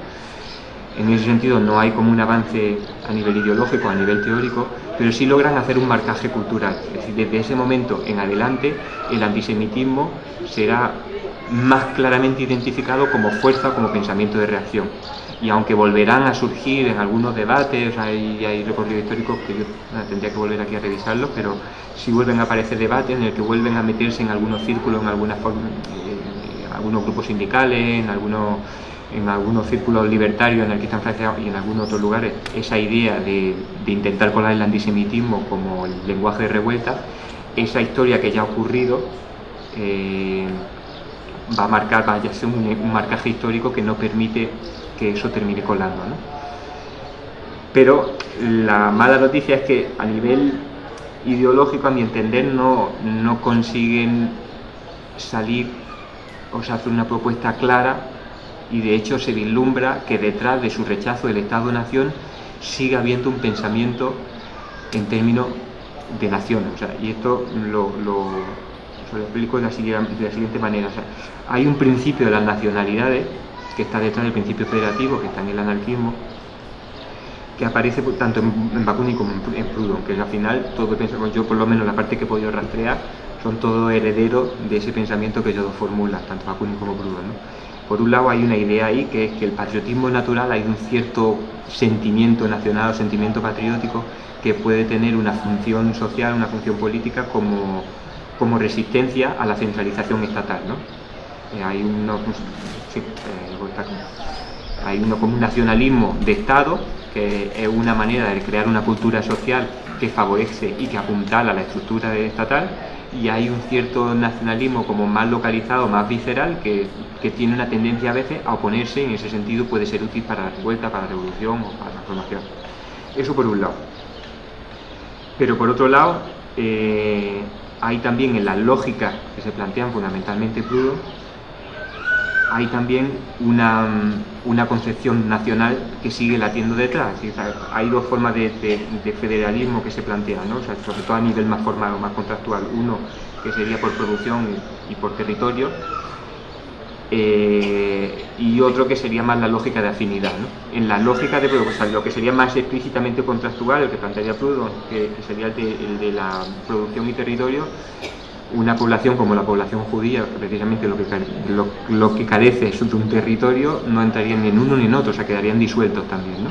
en ese sentido no hay como un avance a nivel ideológico, a nivel teórico, pero sí logran hacer un marcaje cultural. Es decir, desde ese momento en adelante el antisemitismo será más claramente identificado como fuerza, como pensamiento de reacción. Y aunque volverán a surgir en algunos debates, hay, hay recorridos históricos que yo tendría que volver aquí a revisarlos, pero sí vuelven a aparecer debates en el que vuelven a meterse en algunos círculos, en algunas en algunos grupos sindicales, en algunos en algunos círculos libertarios en que están Francia y en algunos otros lugares esa idea de, intentar colar el antisemitismo como el lenguaje de revuelta, esa historia que ya ha ocurrido eh, va a marcar, vaya a ser un, marcaje histórico que no permite que eso termine colando. Pero la mala noticia es que a nivel ideológico, a mi entender, no, no consiguen salir o sea, hacer una propuesta clara y de hecho se vislumbra que detrás de su rechazo del Estado-Nación sigue habiendo un pensamiento en términos de nación. y esto lo, lo, explico de la, siguiente manera. hay un principio de las nacionalidades que está detrás del principio federativo, que está en el anarquismo, que aparece tanto en, Bakunin como en, Proudhon, que al final todo que pensamos yo, por lo menos la parte que he podido rastrear, son todos herederos de ese pensamiento que ellos dos formulan, tanto Bakunin como Proudhon. Por un lado hay una idea ahí que es que el patriotismo natural hay un cierto sentimiento nacional o sentimiento patriótico que puede tener una función social, una función política como, como resistencia a la centralización estatal. ¿no? Eh, hay, uno, pues, eh, hay uno como un nacionalismo de Estado, que es una manera de crear una cultura social que favorece y que apuntala a la estructura estatal, y hay un cierto nacionalismo como más localizado, más visceral, que, tiene una tendencia a veces a oponerse y en ese sentido puede ser útil para la revuelta, para la revolución o para la transformación. Eso por un lado. Pero por otro lado, eh, hay también en las lógicas que se plantean fundamentalmente Proudhon, hay también una, una, concepción nacional que sigue latiendo detrás. hay dos formas de, federalismo que se plantean, ¿no? sobre todo a nivel más formal o más contractual. Uno que sería por producción y, por territorio, eh, y otro que sería más la lógica de afinidad. En la lógica de producción, lo que sería más explícitamente contractual, el que plantearía Proudhon, que, sería el de la producción y territorio, una población como la población judía, precisamente lo que, lo, que carece es de un territorio, no entrarían ni en uno ni en otro, o sea, quedarían disueltos también. ¿no?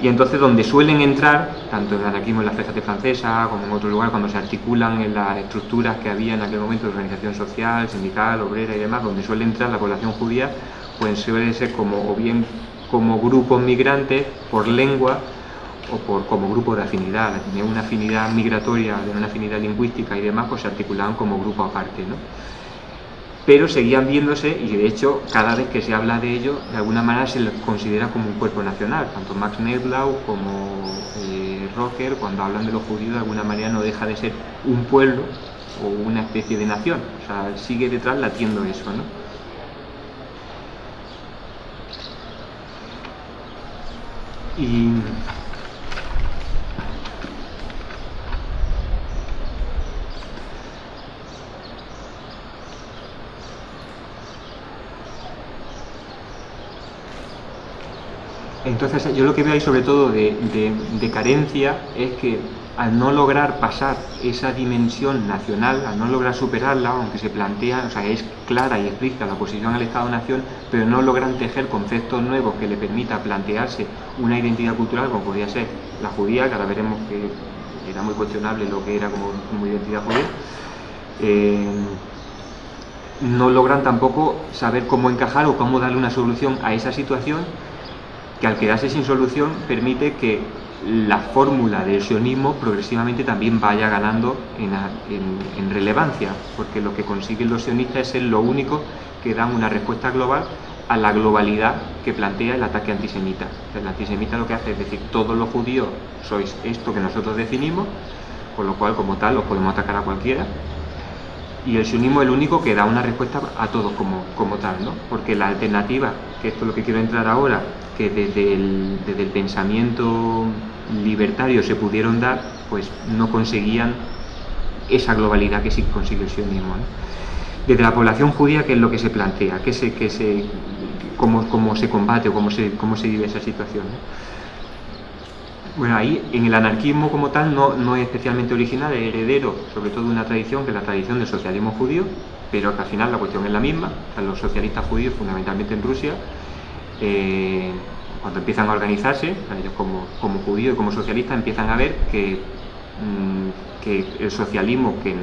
Y entonces donde suelen entrar, tanto en el anarquismo en la de francesa como en otro lugar, cuando se articulan en las estructuras que había en aquel momento de organización social, sindical, obrera y demás, donde suele entrar la población judía, pues suele ser como o bien como grupos migrantes por lengua o por, como grupo de afinidad, tener una afinidad migratoria, una afinidad lingüística y demás, pues se articulaban como grupo aparte. ¿no? Pero seguían viéndose y de hecho cada vez que se habla de ello de alguna manera se les considera como un cuerpo nacional, tanto Max Neublau como eh, Rocker cuando hablan de los judíos de alguna manera no deja de ser un pueblo o una especie de nación, o sea, sigue detrás latiendo eso, ¿no? Y Entonces yo lo que veo ahí sobre todo de, carencia es que al no lograr pasar esa dimensión nacional, al no lograr superarla, aunque se plantea, o sea, es clara y explícita la posición al Estado-Nación, pero no logran tejer conceptos nuevos que le permita plantearse una identidad cultural como podría ser la judía, que ahora veremos que era muy cuestionable lo que era como, identidad judía, eh, no logran tampoco saber cómo encajar o cómo darle una solución a esa situación que al quedarse sin solución permite que la fórmula del sionismo progresivamente también vaya ganando en, relevancia, porque lo que consiguen los sionistas es ser lo único que dan una respuesta global a la globalidad que plantea el ataque antisemita. El antisemita lo que hace es decir, todos los judíos sois esto que nosotros definimos, con lo cual como tal los podemos atacar a cualquiera, y el sionismo es el único que da una respuesta a todos como, como tal, ¿no? porque la alternativa, que esto es lo que quiero entrar ahora, que desde el, desde el pensamiento libertario se pudieron dar, pues no conseguían esa globalidad que sí consigue el sionismo. Desde la población judía, ¿qué es lo que se plantea? ¿Qué se, qué se, cómo, cómo, se combate o cómo se, cómo se vive esa situación? Bueno, ahí en el anarquismo como tal no, no es especialmente original, es heredero sobre todo de una tradición que es la tradición del socialismo judío, pero que al final la cuestión es la misma. los socialistas judíos, fundamentalmente en Rusia, eh, cuando empiezan a organizarse, ellos como, judíos y como socialistas empiezan a ver que, mm, el socialismo que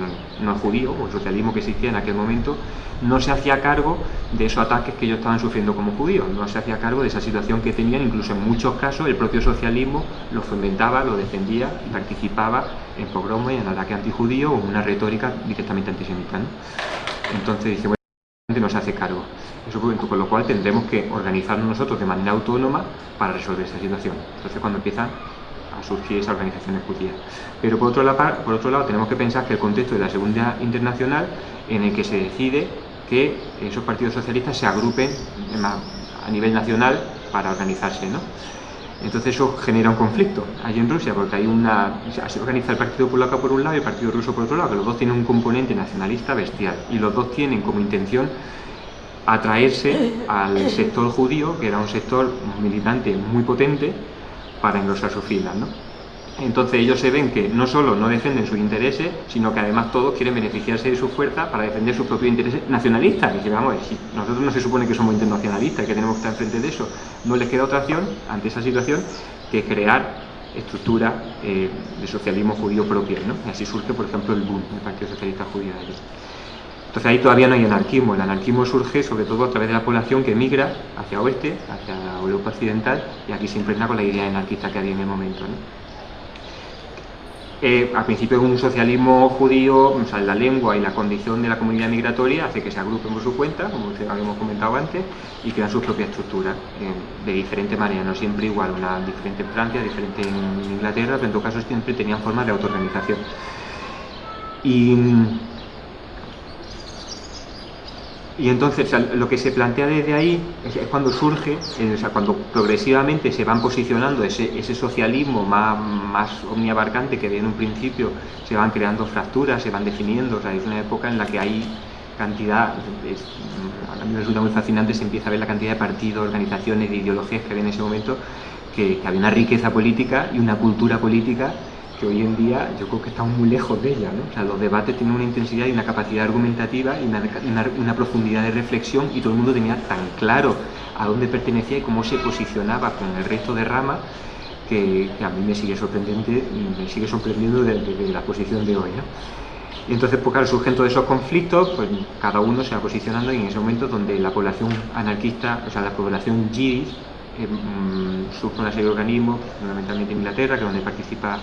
no, es judío, o el socialismo que existía en aquel momento, no se hacía cargo de esos ataques que ellos estaban sufriendo como judíos, no se hacía cargo de esa situación que tenían, incluso en muchos casos el propio socialismo lo fomentaba, lo defendía participaba en pogromos y en ataques antijudíos o en una retórica directamente antisemita. Entonces dice, no se hace cargo. Eso con lo cual tendremos que organizarnos nosotros de manera autónoma para resolver esa situación. Entonces cuando empiezan a surgir esas organizaciones judías. Pero por otro, lado, por otro lado tenemos que pensar que el contexto de la Segunda Internacional en el que se decide que esos partidos socialistas se agrupen a nivel nacional para organizarse. ¿no? Entonces eso genera un conflicto allí en Rusia, porque hay una, se organiza el Partido Polaco por un lado y el Partido Ruso por otro lado, que los dos tienen un componente nacionalista bestial y los dos tienen como intención atraerse al sector judío, que era un sector militante muy potente, para engrosar sus filas. ¿no? Entonces ellos se ven que no solo no defienden sus intereses, sino que además todos quieren beneficiarse de su fuerza para defender sus propios intereses nacionalistas. Vamos, nosotros no se supone que somos internacionalistas que tenemos que estar enfrente de eso, no les queda otra opción ante esa situación que crear estructura eh, de socialismo judío propia. ¿no? Y así surge, por ejemplo, el BUN, el Partido Socialista Judío de allí. Entonces ahí todavía no hay anarquismo, el anarquismo surge sobre todo a través de la población que migra hacia oeste, hacia Europa occidental, y aquí se impregna con la idea anarquista que había en el momento. Eh, al principio un socialismo judío, o sea, la lengua y la condición de la comunidad migratoria hace que se agrupen por su cuenta, como habíamos comentado antes, y crean sus propias estructuras eh, de diferente manera, no siempre igual, una diferente en Francia, diferente en Inglaterra, pero en todo caso siempre tenían formas de autoorganización. Y y entonces lo que se plantea desde ahí es, cuando surge, o sea, cuando progresivamente se van posicionando ese, ese socialismo más, más omniabarcante que en un principio se van creando fracturas, se van definiendo, o sea, es una época en la que hay cantidad, a mí me resulta muy fascinante, se empieza a ver la cantidad de partidos, organizaciones, de ideologías que había en ese momento, que, que había una riqueza política y una cultura política que hoy en día yo creo que estamos muy lejos de ella. ¿no? O sea, los debates tienen una intensidad y una capacidad argumentativa y una, profundidad de reflexión y todo el mundo tenía tan claro a dónde pertenecía y cómo se posicionaba con el resto de ramas que, a mí me sigue sorprendiendo, me sigue sorprendiendo desde la posición de hoy. ¿no? Y entonces, pues claro, surgen todos esos conflictos, pues cada uno se va posicionando y en ese momento donde la población anarquista, o sea, la población yidis, eh, mm, surge una serie de organismos, fundamentalmente en Inglaterra, que es donde participa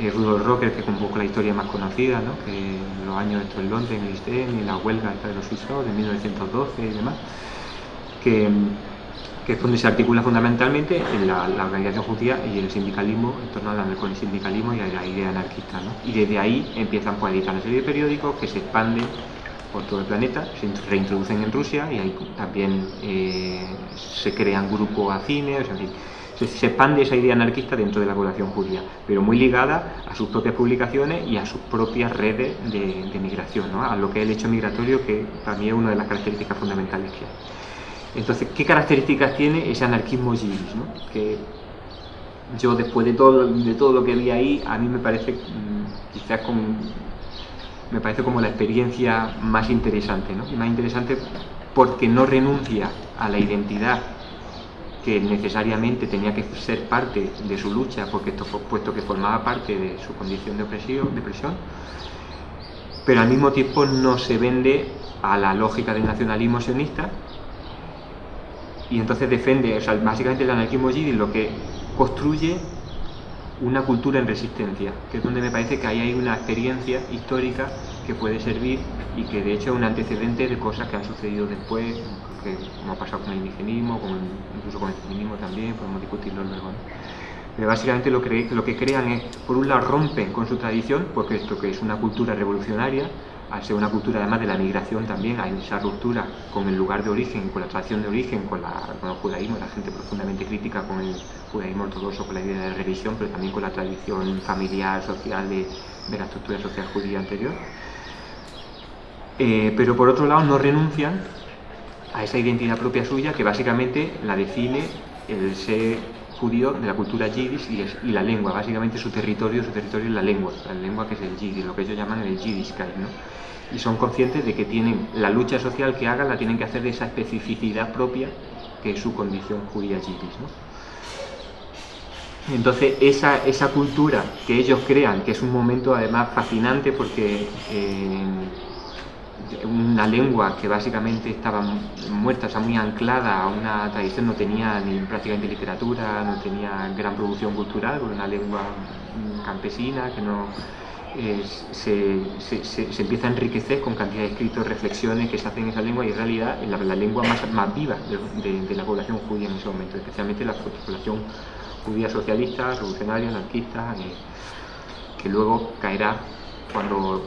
eh, Rudolf Rocker, que poco la historia más conocida, ¿no? que los años estos en Londres, en el ISTEM, y la huelga de los suizos de 1912 y demás, que, que es donde se articula fundamentalmente en la, organización judía y el sindicalismo, en torno al sindicalismo y a la idea anarquista. ¿no? Y desde ahí empiezan pues, a editar una serie de periódicos que se expanden por todo el planeta, se reintroducen en Rusia y ahí también eh, se crean grupos afines, o sea, se, expande esa idea anarquista dentro de la población judía, pero muy ligada a sus propias publicaciones y a sus propias redes de, migración, ¿no? a lo que es el hecho migratorio, que también es una de las características fundamentales que hay. Entonces, ¿qué características tiene ese anarquismo yiddish? ¿no? Que yo, después de todo, de todo lo que vi ahí, a mí me parece, mm, quizás me parece como la experiencia más interesante, ¿no? y más interesante porque no renuncia a la identidad que necesariamente tenía que ser parte de su lucha, porque esto, puesto que formaba parte de su condición de opresión, pero al mismo tiempo no se vende a la lógica del nacionalismo sionista y entonces defiende, o sea, básicamente el anarquismo yiddish lo que construye una cultura en resistencia, que es donde me parece que ahí hay una experiencia histórica que puede servir y que de hecho es un antecedente de cosas que han sucedido después, como ha pasado con el indigenismo, incluso con el feminismo también, podemos discutirlo luego. Pero básicamente lo que, lo que crean es, por un lado, rompen con su tradición, porque esto que es una cultura revolucionaria, al ser una cultura además de la migración también, hay esa ruptura con el lugar de origen, con la tradición de origen, con, el judaísmo, la gente profundamente crítica con el judaísmo ortodoxo, con la idea de religión, pero también con la tradición familiar, social de, de la estructura social judía anterior. Eh, pero por otro lado no renuncian a esa identidad propia suya que básicamente la define el ser judío de la cultura yiddish y, la lengua, básicamente su territorio, su territorio es la lengua, la lengua que es el yiddish, lo que ellos llaman el yiddishkeit, ¿no? Y son conscientes de que tienen la lucha social que hagan, la tienen que hacer de esa especificidad propia que es su condición judía yiddish, ¿no? Entonces, esa, esa cultura que ellos crean, que es un momento además fascinante porque eh, una lengua que básicamente estaba muerta, o sea, muy anclada a una tradición, no tenía ni prácticamente literatura, no tenía gran producción cultural, una lengua campesina que no eh, se, se, empieza a enriquecer con cantidad de escritos, reflexiones que se hacen en esa lengua y en realidad es la, lengua más, más viva de, la población judía en ese momento, especialmente la población judía socialista, revolucionaria, anarquista, eh, que luego caerá cuando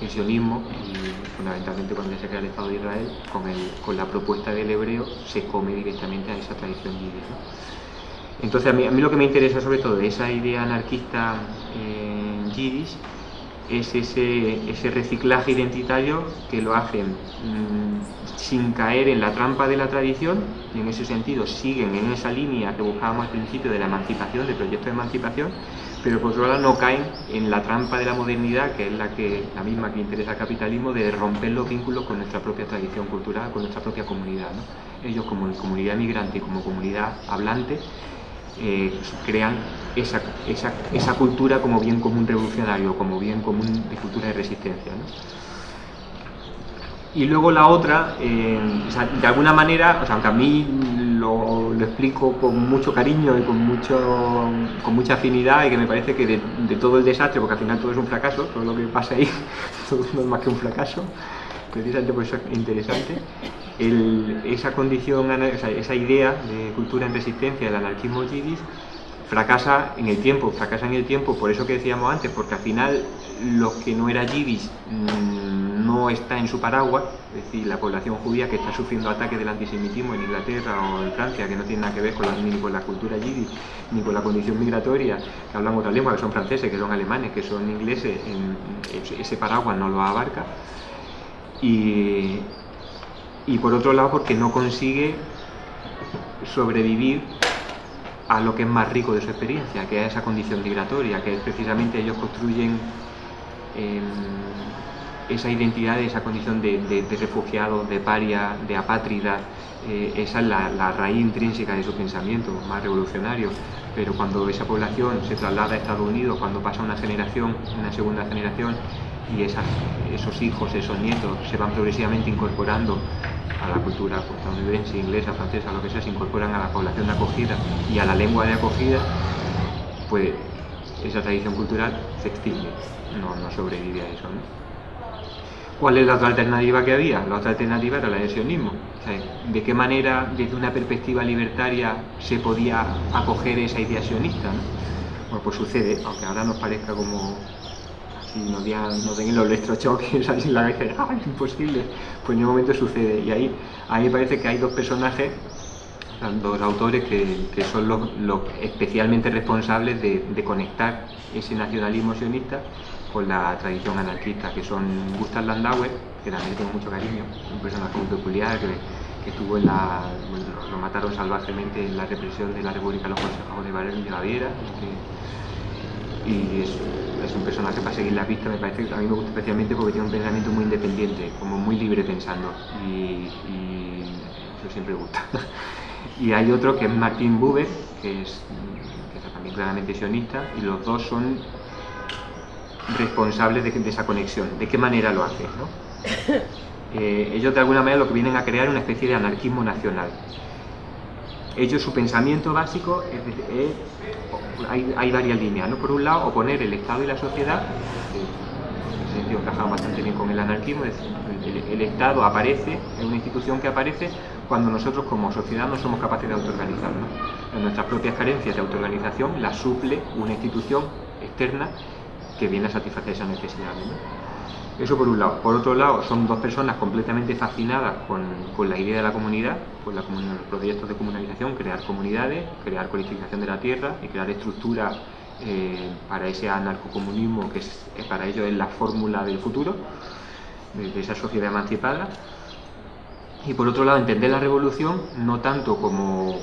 el sionismo fundamentalmente cuando se crea el Estado de Israel, con, el, con la propuesta del hebreo se come directamente a esa tradición yiddish. Entonces a mí, a mí, lo que me interesa sobre todo de esa idea anarquista eh, es ese, ese, reciclaje identitario que lo hacen mm, sin caer en la trampa de la tradición y en ese sentido siguen en esa línea que buscábamos al principio de la emancipación, del proyecto de emancipación, pero por otro lado no caen en la trampa de la modernidad, que es la, que, la misma que interesa al capitalismo, de romper los vínculos con nuestra propia tradición cultural, con nuestra propia comunidad. Ellos como comunidad migrante y como comunidad hablante eh, crean esa, esa, esa, cultura como bien común revolucionario, como bien común de cultura de resistencia. Y luego la otra, eh, de alguna manera, o sea, aunque a mí lo, explico con mucho cariño y con, mucho, con mucha afinidad y que me parece que de, todo el desastre, porque al final todo es un fracaso, todo lo que pasa ahí, todo no es más que un fracaso, precisamente por eso es interesante, esa condición, esa idea de cultura en resistencia, del anarquismo yiddish, fracasa en el tiempo, fracasa en el tiempo, por eso que decíamos antes, porque al final lo que no era yiddish mm, no está en su paraguas, es decir, la población judía que está sufriendo ataques del antisemitismo en Inglaterra o en Francia, que no tiene nada que ver con la, ni con la cultura yiddish, ni con la condición migratoria, que hablan otra lengua, que son franceses, que son alemanes, que son ingleses, ese paraguas no lo abarca. Y, y por otro lado, porque no consigue sobrevivir a lo que es más rico de su experiencia, que es esa condición migratoria, que es precisamente ellos construyen em, esa identidad, esa condición de, de, refugiado, de paria, de apátrida, eh, esa es la, raíz intrínseca de su pensamiento más revolucionario. Pero cuando esa población se traslada a Estados Unidos, cuando pasa una generación, una segunda generación, y esos hijos, esos nietos se van progresivamente incorporando a la cultura estadounidense, inglesa, francesa, lo que sea, se incorporan a la población de acogida y a la lengua de acogida, pues esa tradición cultural se extingue, no, sobrevive a eso. ¿no? ¿Cuál es la otra alternativa que había? La otra alternativa era el adhesionismo. ¿De qué manera, desde una perspectiva libertaria, se podía acoger esa idea sionista? Bueno, pues sucede, aunque ahora nos parezca como así nos, digan, nos den los electrochoques así en la vez, ¡ah, es imposible! Pues en un momento sucede. Y ahí a me parece que hay dos personajes, dos autores que, son los, especialmente responsables de, de conectar ese nacionalismo sionista con la tradición anarquista, que son Gustav Landauer, que también tengo mucho cariño, un personaje muy peculiar que, estuvo en la. lo mataron salvajemente en la represión de la República de los Consejos de Baviera. y es, un personaje para seguir la pista, me parece que a mí me gusta especialmente porque tiene un pensamiento muy independiente, como muy libre pensando. Y, eso siempre gusta. y hay otro que es Martin Buber, que es, que también claramente sionista, y los dos son responsables de, esa conexión. ¿De qué manera lo hacen? Eh, ellos de alguna manera lo que vienen a crear es una especie de anarquismo nacional. Ellos, su pensamiento básico es, hay, varias líneas. ¿no? Por un lado, oponer el Estado y la sociedad, en ese sentido bastante bien con el anarquismo, es el, Estado aparece, es una institución que aparece cuando nosotros como sociedad no somos capaces de autoorganizarnos. En nuestras propias carencias de autoorganización las suple una institución externa que viene a satisfacer esa necesidad. Eso por un lado. Por otro lado, son dos personas completamente fascinadas con, la idea de la comunidad, con la, los proyectos de comunalización, crear comunidades, crear codificación de la tierra y crear estructuras eh, para ese anarcocomunismo que es, para ellos es la fórmula del futuro, de esa sociedad emancipada y por otro lado entender la revolución no tanto como,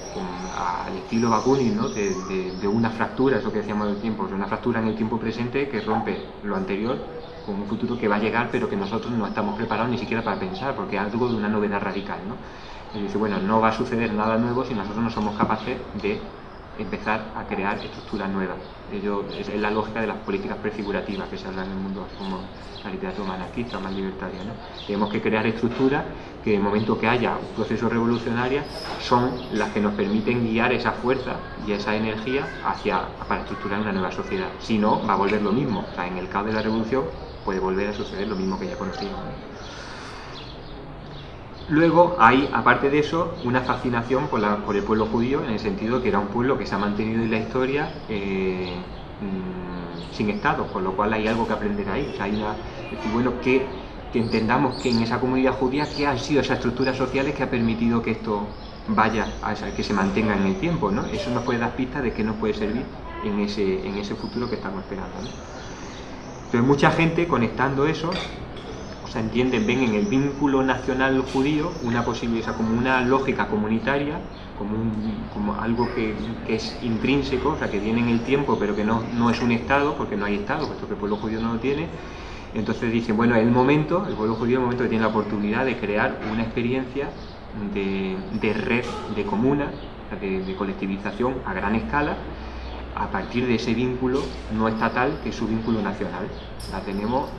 al estilo Bakunin, ¿no? de, una fractura, eso que decíamos del tiempo, una fractura en el tiempo presente que rompe lo anterior con un futuro que va a llegar pero que nosotros no estamos preparados ni siquiera para pensar porque es algo de una novedad radical. ¿no? Y dice, bueno, no va a suceder nada nuevo si nosotros no somos capaces de empezar a crear estructuras nuevas. Es, la lógica de las políticas prefigurativas que se habla en el mundo como la literatura anarquista, más libertaria. Tenemos que crear estructuras que en el momento que haya un proceso revolucionario son las que nos permiten guiar esa fuerza y esa energía hacia, para estructurar una nueva sociedad. Si no, va a volver lo mismo. en el caos de la revolución puede volver a suceder lo mismo que ya conocíamos. Luego hay, aparte de eso, una fascinación por, el pueblo judío, en el sentido que era un pueblo que se ha mantenido en la historia eh, mm, sin Estado, con lo cual hay algo que aprender ahí. hay una, bueno, que, entendamos que en esa comunidad judía, ¿qué han sido esas estructuras sociales que ha permitido que esto vaya, a, que se mantenga en el tiempo? ¿no? Eso nos puede dar pistas de qué nos puede servir en ese, en ese futuro que estamos esperando. Entonces, mucha gente conectando eso entienden, ven en el vínculo nacional judío una posibilidad, como una lógica comunitaria, como, como algo que, es intrínseco, o sea, que viene en el tiempo, pero que no, no es un Estado, porque no hay Estado, puesto que el pueblo judío no lo tiene. Entonces dicen, bueno, el momento, el pueblo judío es el momento que tiene la oportunidad de crear una experiencia de, red, de comuna, de colectivización a gran escala, a partir de ese vínculo no estatal que es su vínculo nacional. La tenemos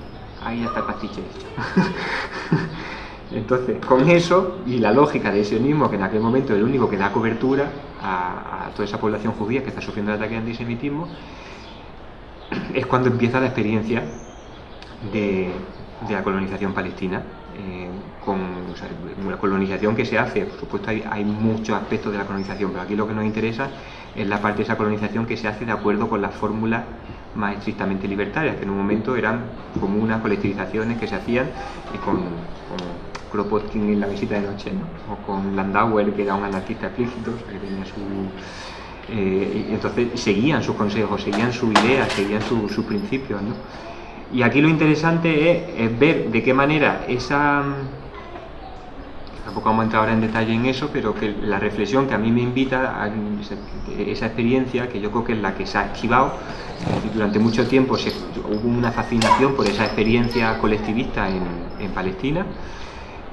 ahí ya está el pastiche Entonces, con eso y la lógica de sionismo, que en aquel momento es el único que da cobertura a, toda esa población judía que está sufriendo el ataque de antisemitismo, es cuando empieza la experiencia de, la colonización palestina. Eh, con una colonización que se hace, por supuesto hay, hay, muchos aspectos de la colonización, pero aquí lo que nos interesa es la parte de esa colonización que se hace de acuerdo con las fórmulas más estrictamente libertarias, que en un momento eran como unas colectivizaciones que se hacían eh, con, Kropotkin en la visita de noche, o con Landauer, que era un anarquista explícito, que tenía su... Eh, entonces seguían sus consejos, seguían su idea, seguían sus principios. ¿no? Y aquí lo interesante es ver de qué manera esa tampoco vamos a entrar ahora en detalle en eso, pero que la reflexión que a mí me invita a esa experiencia, que yo creo que es la que se ha activado, eh, durante mucho tiempo se, hubo una fascinación por esa experiencia colectivista en, Palestina,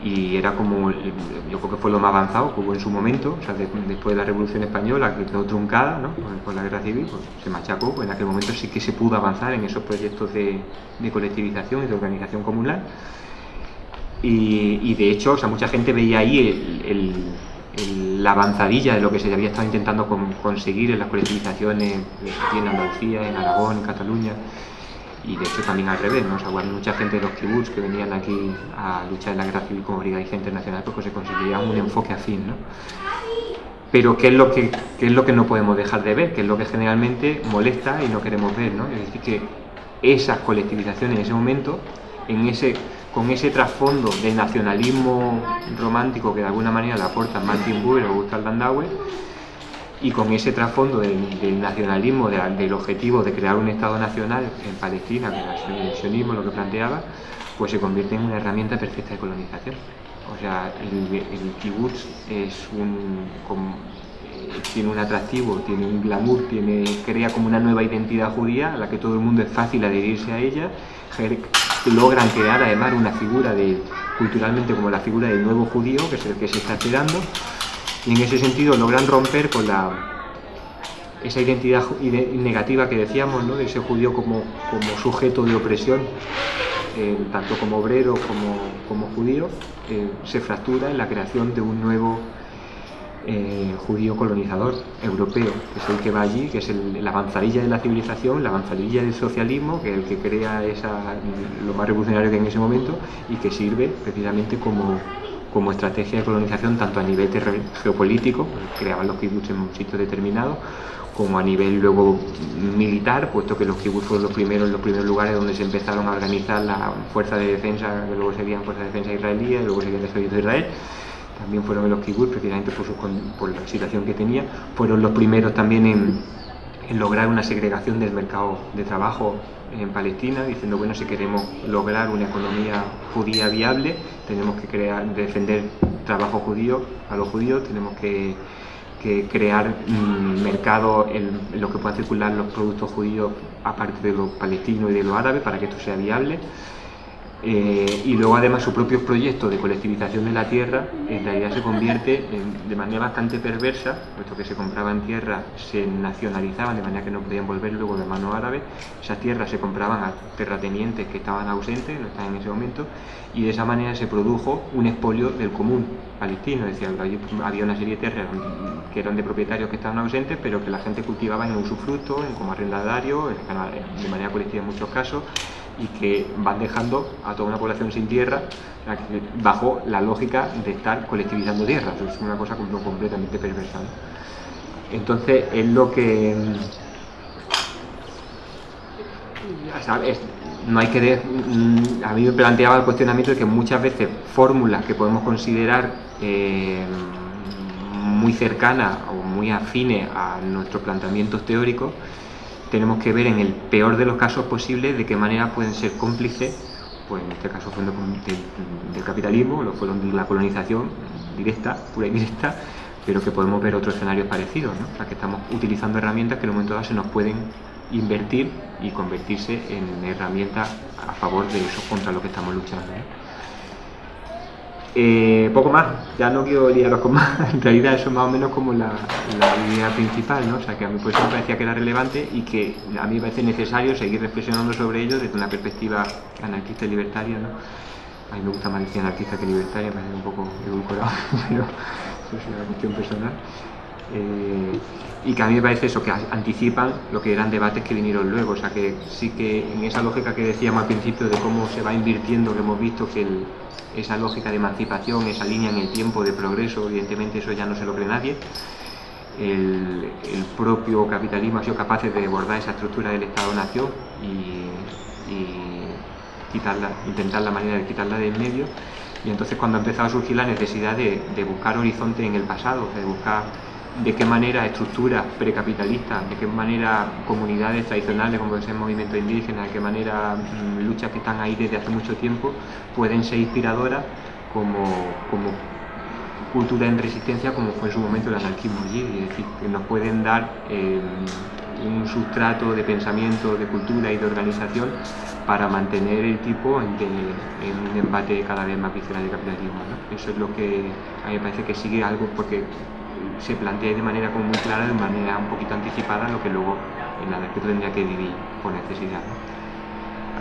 y era como, yo creo que fue lo más avanzado que hubo en su momento, o sea, después de la Revolución Española, que quedó truncada ¿no? por, la guerra civil, pues, se machacó, pues en aquel momento sí que se pudo avanzar en esos proyectos de, de colectivización y de organización comunal. Y, de hecho, o sea, mucha gente veía ahí la avanzadilla de lo que se había estado intentando conseguir en las colectivizaciones en Andalucía, en Aragón, en Cataluña y de hecho también al revés, ¿no? O mucha gente de los kibbutz que venían aquí a luchar en la guerra civil como brigadista internacional porque se conseguía un enfoque afín, ¿no? Pero ¿qué es, lo que, qué es lo que no podemos dejar de ver? ¿Qué es lo que generalmente molesta y no queremos ver, ¿no? Es decir, que esas colectivizaciones en ese momento, en ese, con ese trasfondo de nacionalismo romántico que de alguna manera le aporta Martin Buber o Gustav Landauer, y con ese trasfondo del, nacionalismo, del objetivo de crear un Estado nacional en Palestina, que era el sionismo lo que planteaba, pues se convierte en una herramienta perfecta de colonización. O sea, el, el un, eh, tiene un atractivo, tiene un glamour, tiene, crea como una nueva identidad judía a la que todo el mundo es fácil adherirse a ella, logran crear además una figura de, culturalmente como la figura del nuevo judío, que es el que se está esperando, y en ese sentido logran romper con la, esa identidad negativa que decíamos, ¿no? de ese judío como, como sujeto de opresión, eh, tanto como obrero como, como judío, eh, se fractura en la creación de un nuevo eh, judío colonizador europeo, que es el que va allí, que es la avanzadilla de la civilización, la avanzadilla del socialismo, que es el que crea esa, lo más revolucionario que en ese momento y que sirve precisamente como como estrategia de colonización tanto a nivel geopolítico, creaban los kibbutz en un sitio determinado, como a nivel luego militar, puesto que los kibbutz fueron los primeros, los primeros lugares donde se empezaron a organizar la fuerza de defensa, que luego serían fuerza de defensa israelíes, luego serían el ejército de Israel, también fueron los kibbutz, precisamente por, por la situación que tenía, fueron los primeros también en, en lograr una segregación del mercado de trabajo en Palestina, diciendo, bueno, si queremos lograr una economía judía viable, tenemos que crear, defender trabajo judío a los judíos, tenemos que, crear un mercado en, lo que puedan circular los productos judíos aparte de los palestinos y de los árabes para que esto sea viable. Eh, y luego además su propio proyecto de colectivización de la tierra en realidad se convierte de manera bastante perversa, puesto que se compraban tierra, se nacionalizaban de manera que no podían volver luego de mano árabe, esas tierras se compraban a terratenientes que estaban ausentes, no estaban en ese momento, y de esa manera se produjo un expolio del común palestino, es había una serie de tierras que eran de propietarios que estaban ausentes, pero que la gente cultivaba en usufructo, en como arrendatario, de manera colectiva en muchos casos, y que van dejando a toda una población sin tierra bajo la lógica de estar colectivizando tierras. Es una cosa completamente perversa. Entonces es lo que... no hay que... Mm, a mí me planteaba el cuestionamiento de que muchas veces fórmulas que podemos considerar eh, muy cercanas o muy afines a nuestros planteamientos teóricos tenemos que ver en el peor de los casos posibles de qué manera pueden ser cómplices, pues en este caso fue del, capitalismo, lo fueron de la colonización directa, pura y directa, pero que podemos ver otros escenarios parecidos, ¿no? o sea que estamos utilizando herramientas que en un momento dado se nos pueden invertir y convertirse en herramientas a favor de eso contra lo que estamos luchando. Poco más, ya no quiero liaros con más, en realidad eso es más o menos como la, idea principal, ¿no? o sea que a mí pues me parecía que era relevante y que a mí me parece necesario seguir reflexionando sobre ello desde una perspectiva anarquista y libertaria, ¿no? a mí me gusta más decir anarquista que libertaria, me parece un poco edulcorado, pero eso es una cuestión personal. Eh, y que a mí me parece eso, que anticipan lo que eran debates que vinieron luego, o sea que sí que en esa lógica que decíamos al principio de cómo se va invirtiendo, que hemos visto que el, esa lógica de emancipación, esa línea en el tiempo de progreso, evidentemente eso ya no se lo cree nadie. El, propio capitalismo ha sido capaz de abordar esa estructura del Estado-Nación y, quitarla, intentar la manera de quitarla del medio. Y entonces cuando ha empezado a surgir la necesidad de, de buscar horizonte en el pasado, de buscar de qué manera estructuras precapitalistas, de qué manera comunidades tradicionales como es el movimiento indígena, de qué manera mm, luchas que están ahí desde hace mucho tiempo pueden ser inspiradoras como, cultura en resistencia como fue en su momento el anarquismo allí, es decir, que nos pueden dar eh, un sustrato de pensamiento, de cultura y de organización para mantener el tipo en, un embate cada vez más visceral de capitalismo. Eso es lo que a mí me parece que sigue algo porque se plantee de manera como muy clara, de manera un poquito anticipada, lo que luego el arquitecto tendría que vivir por necesidad.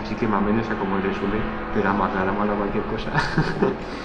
Así que más o menos es sea, como el resumen, pero vamos, aclaramos a cualquier cosa.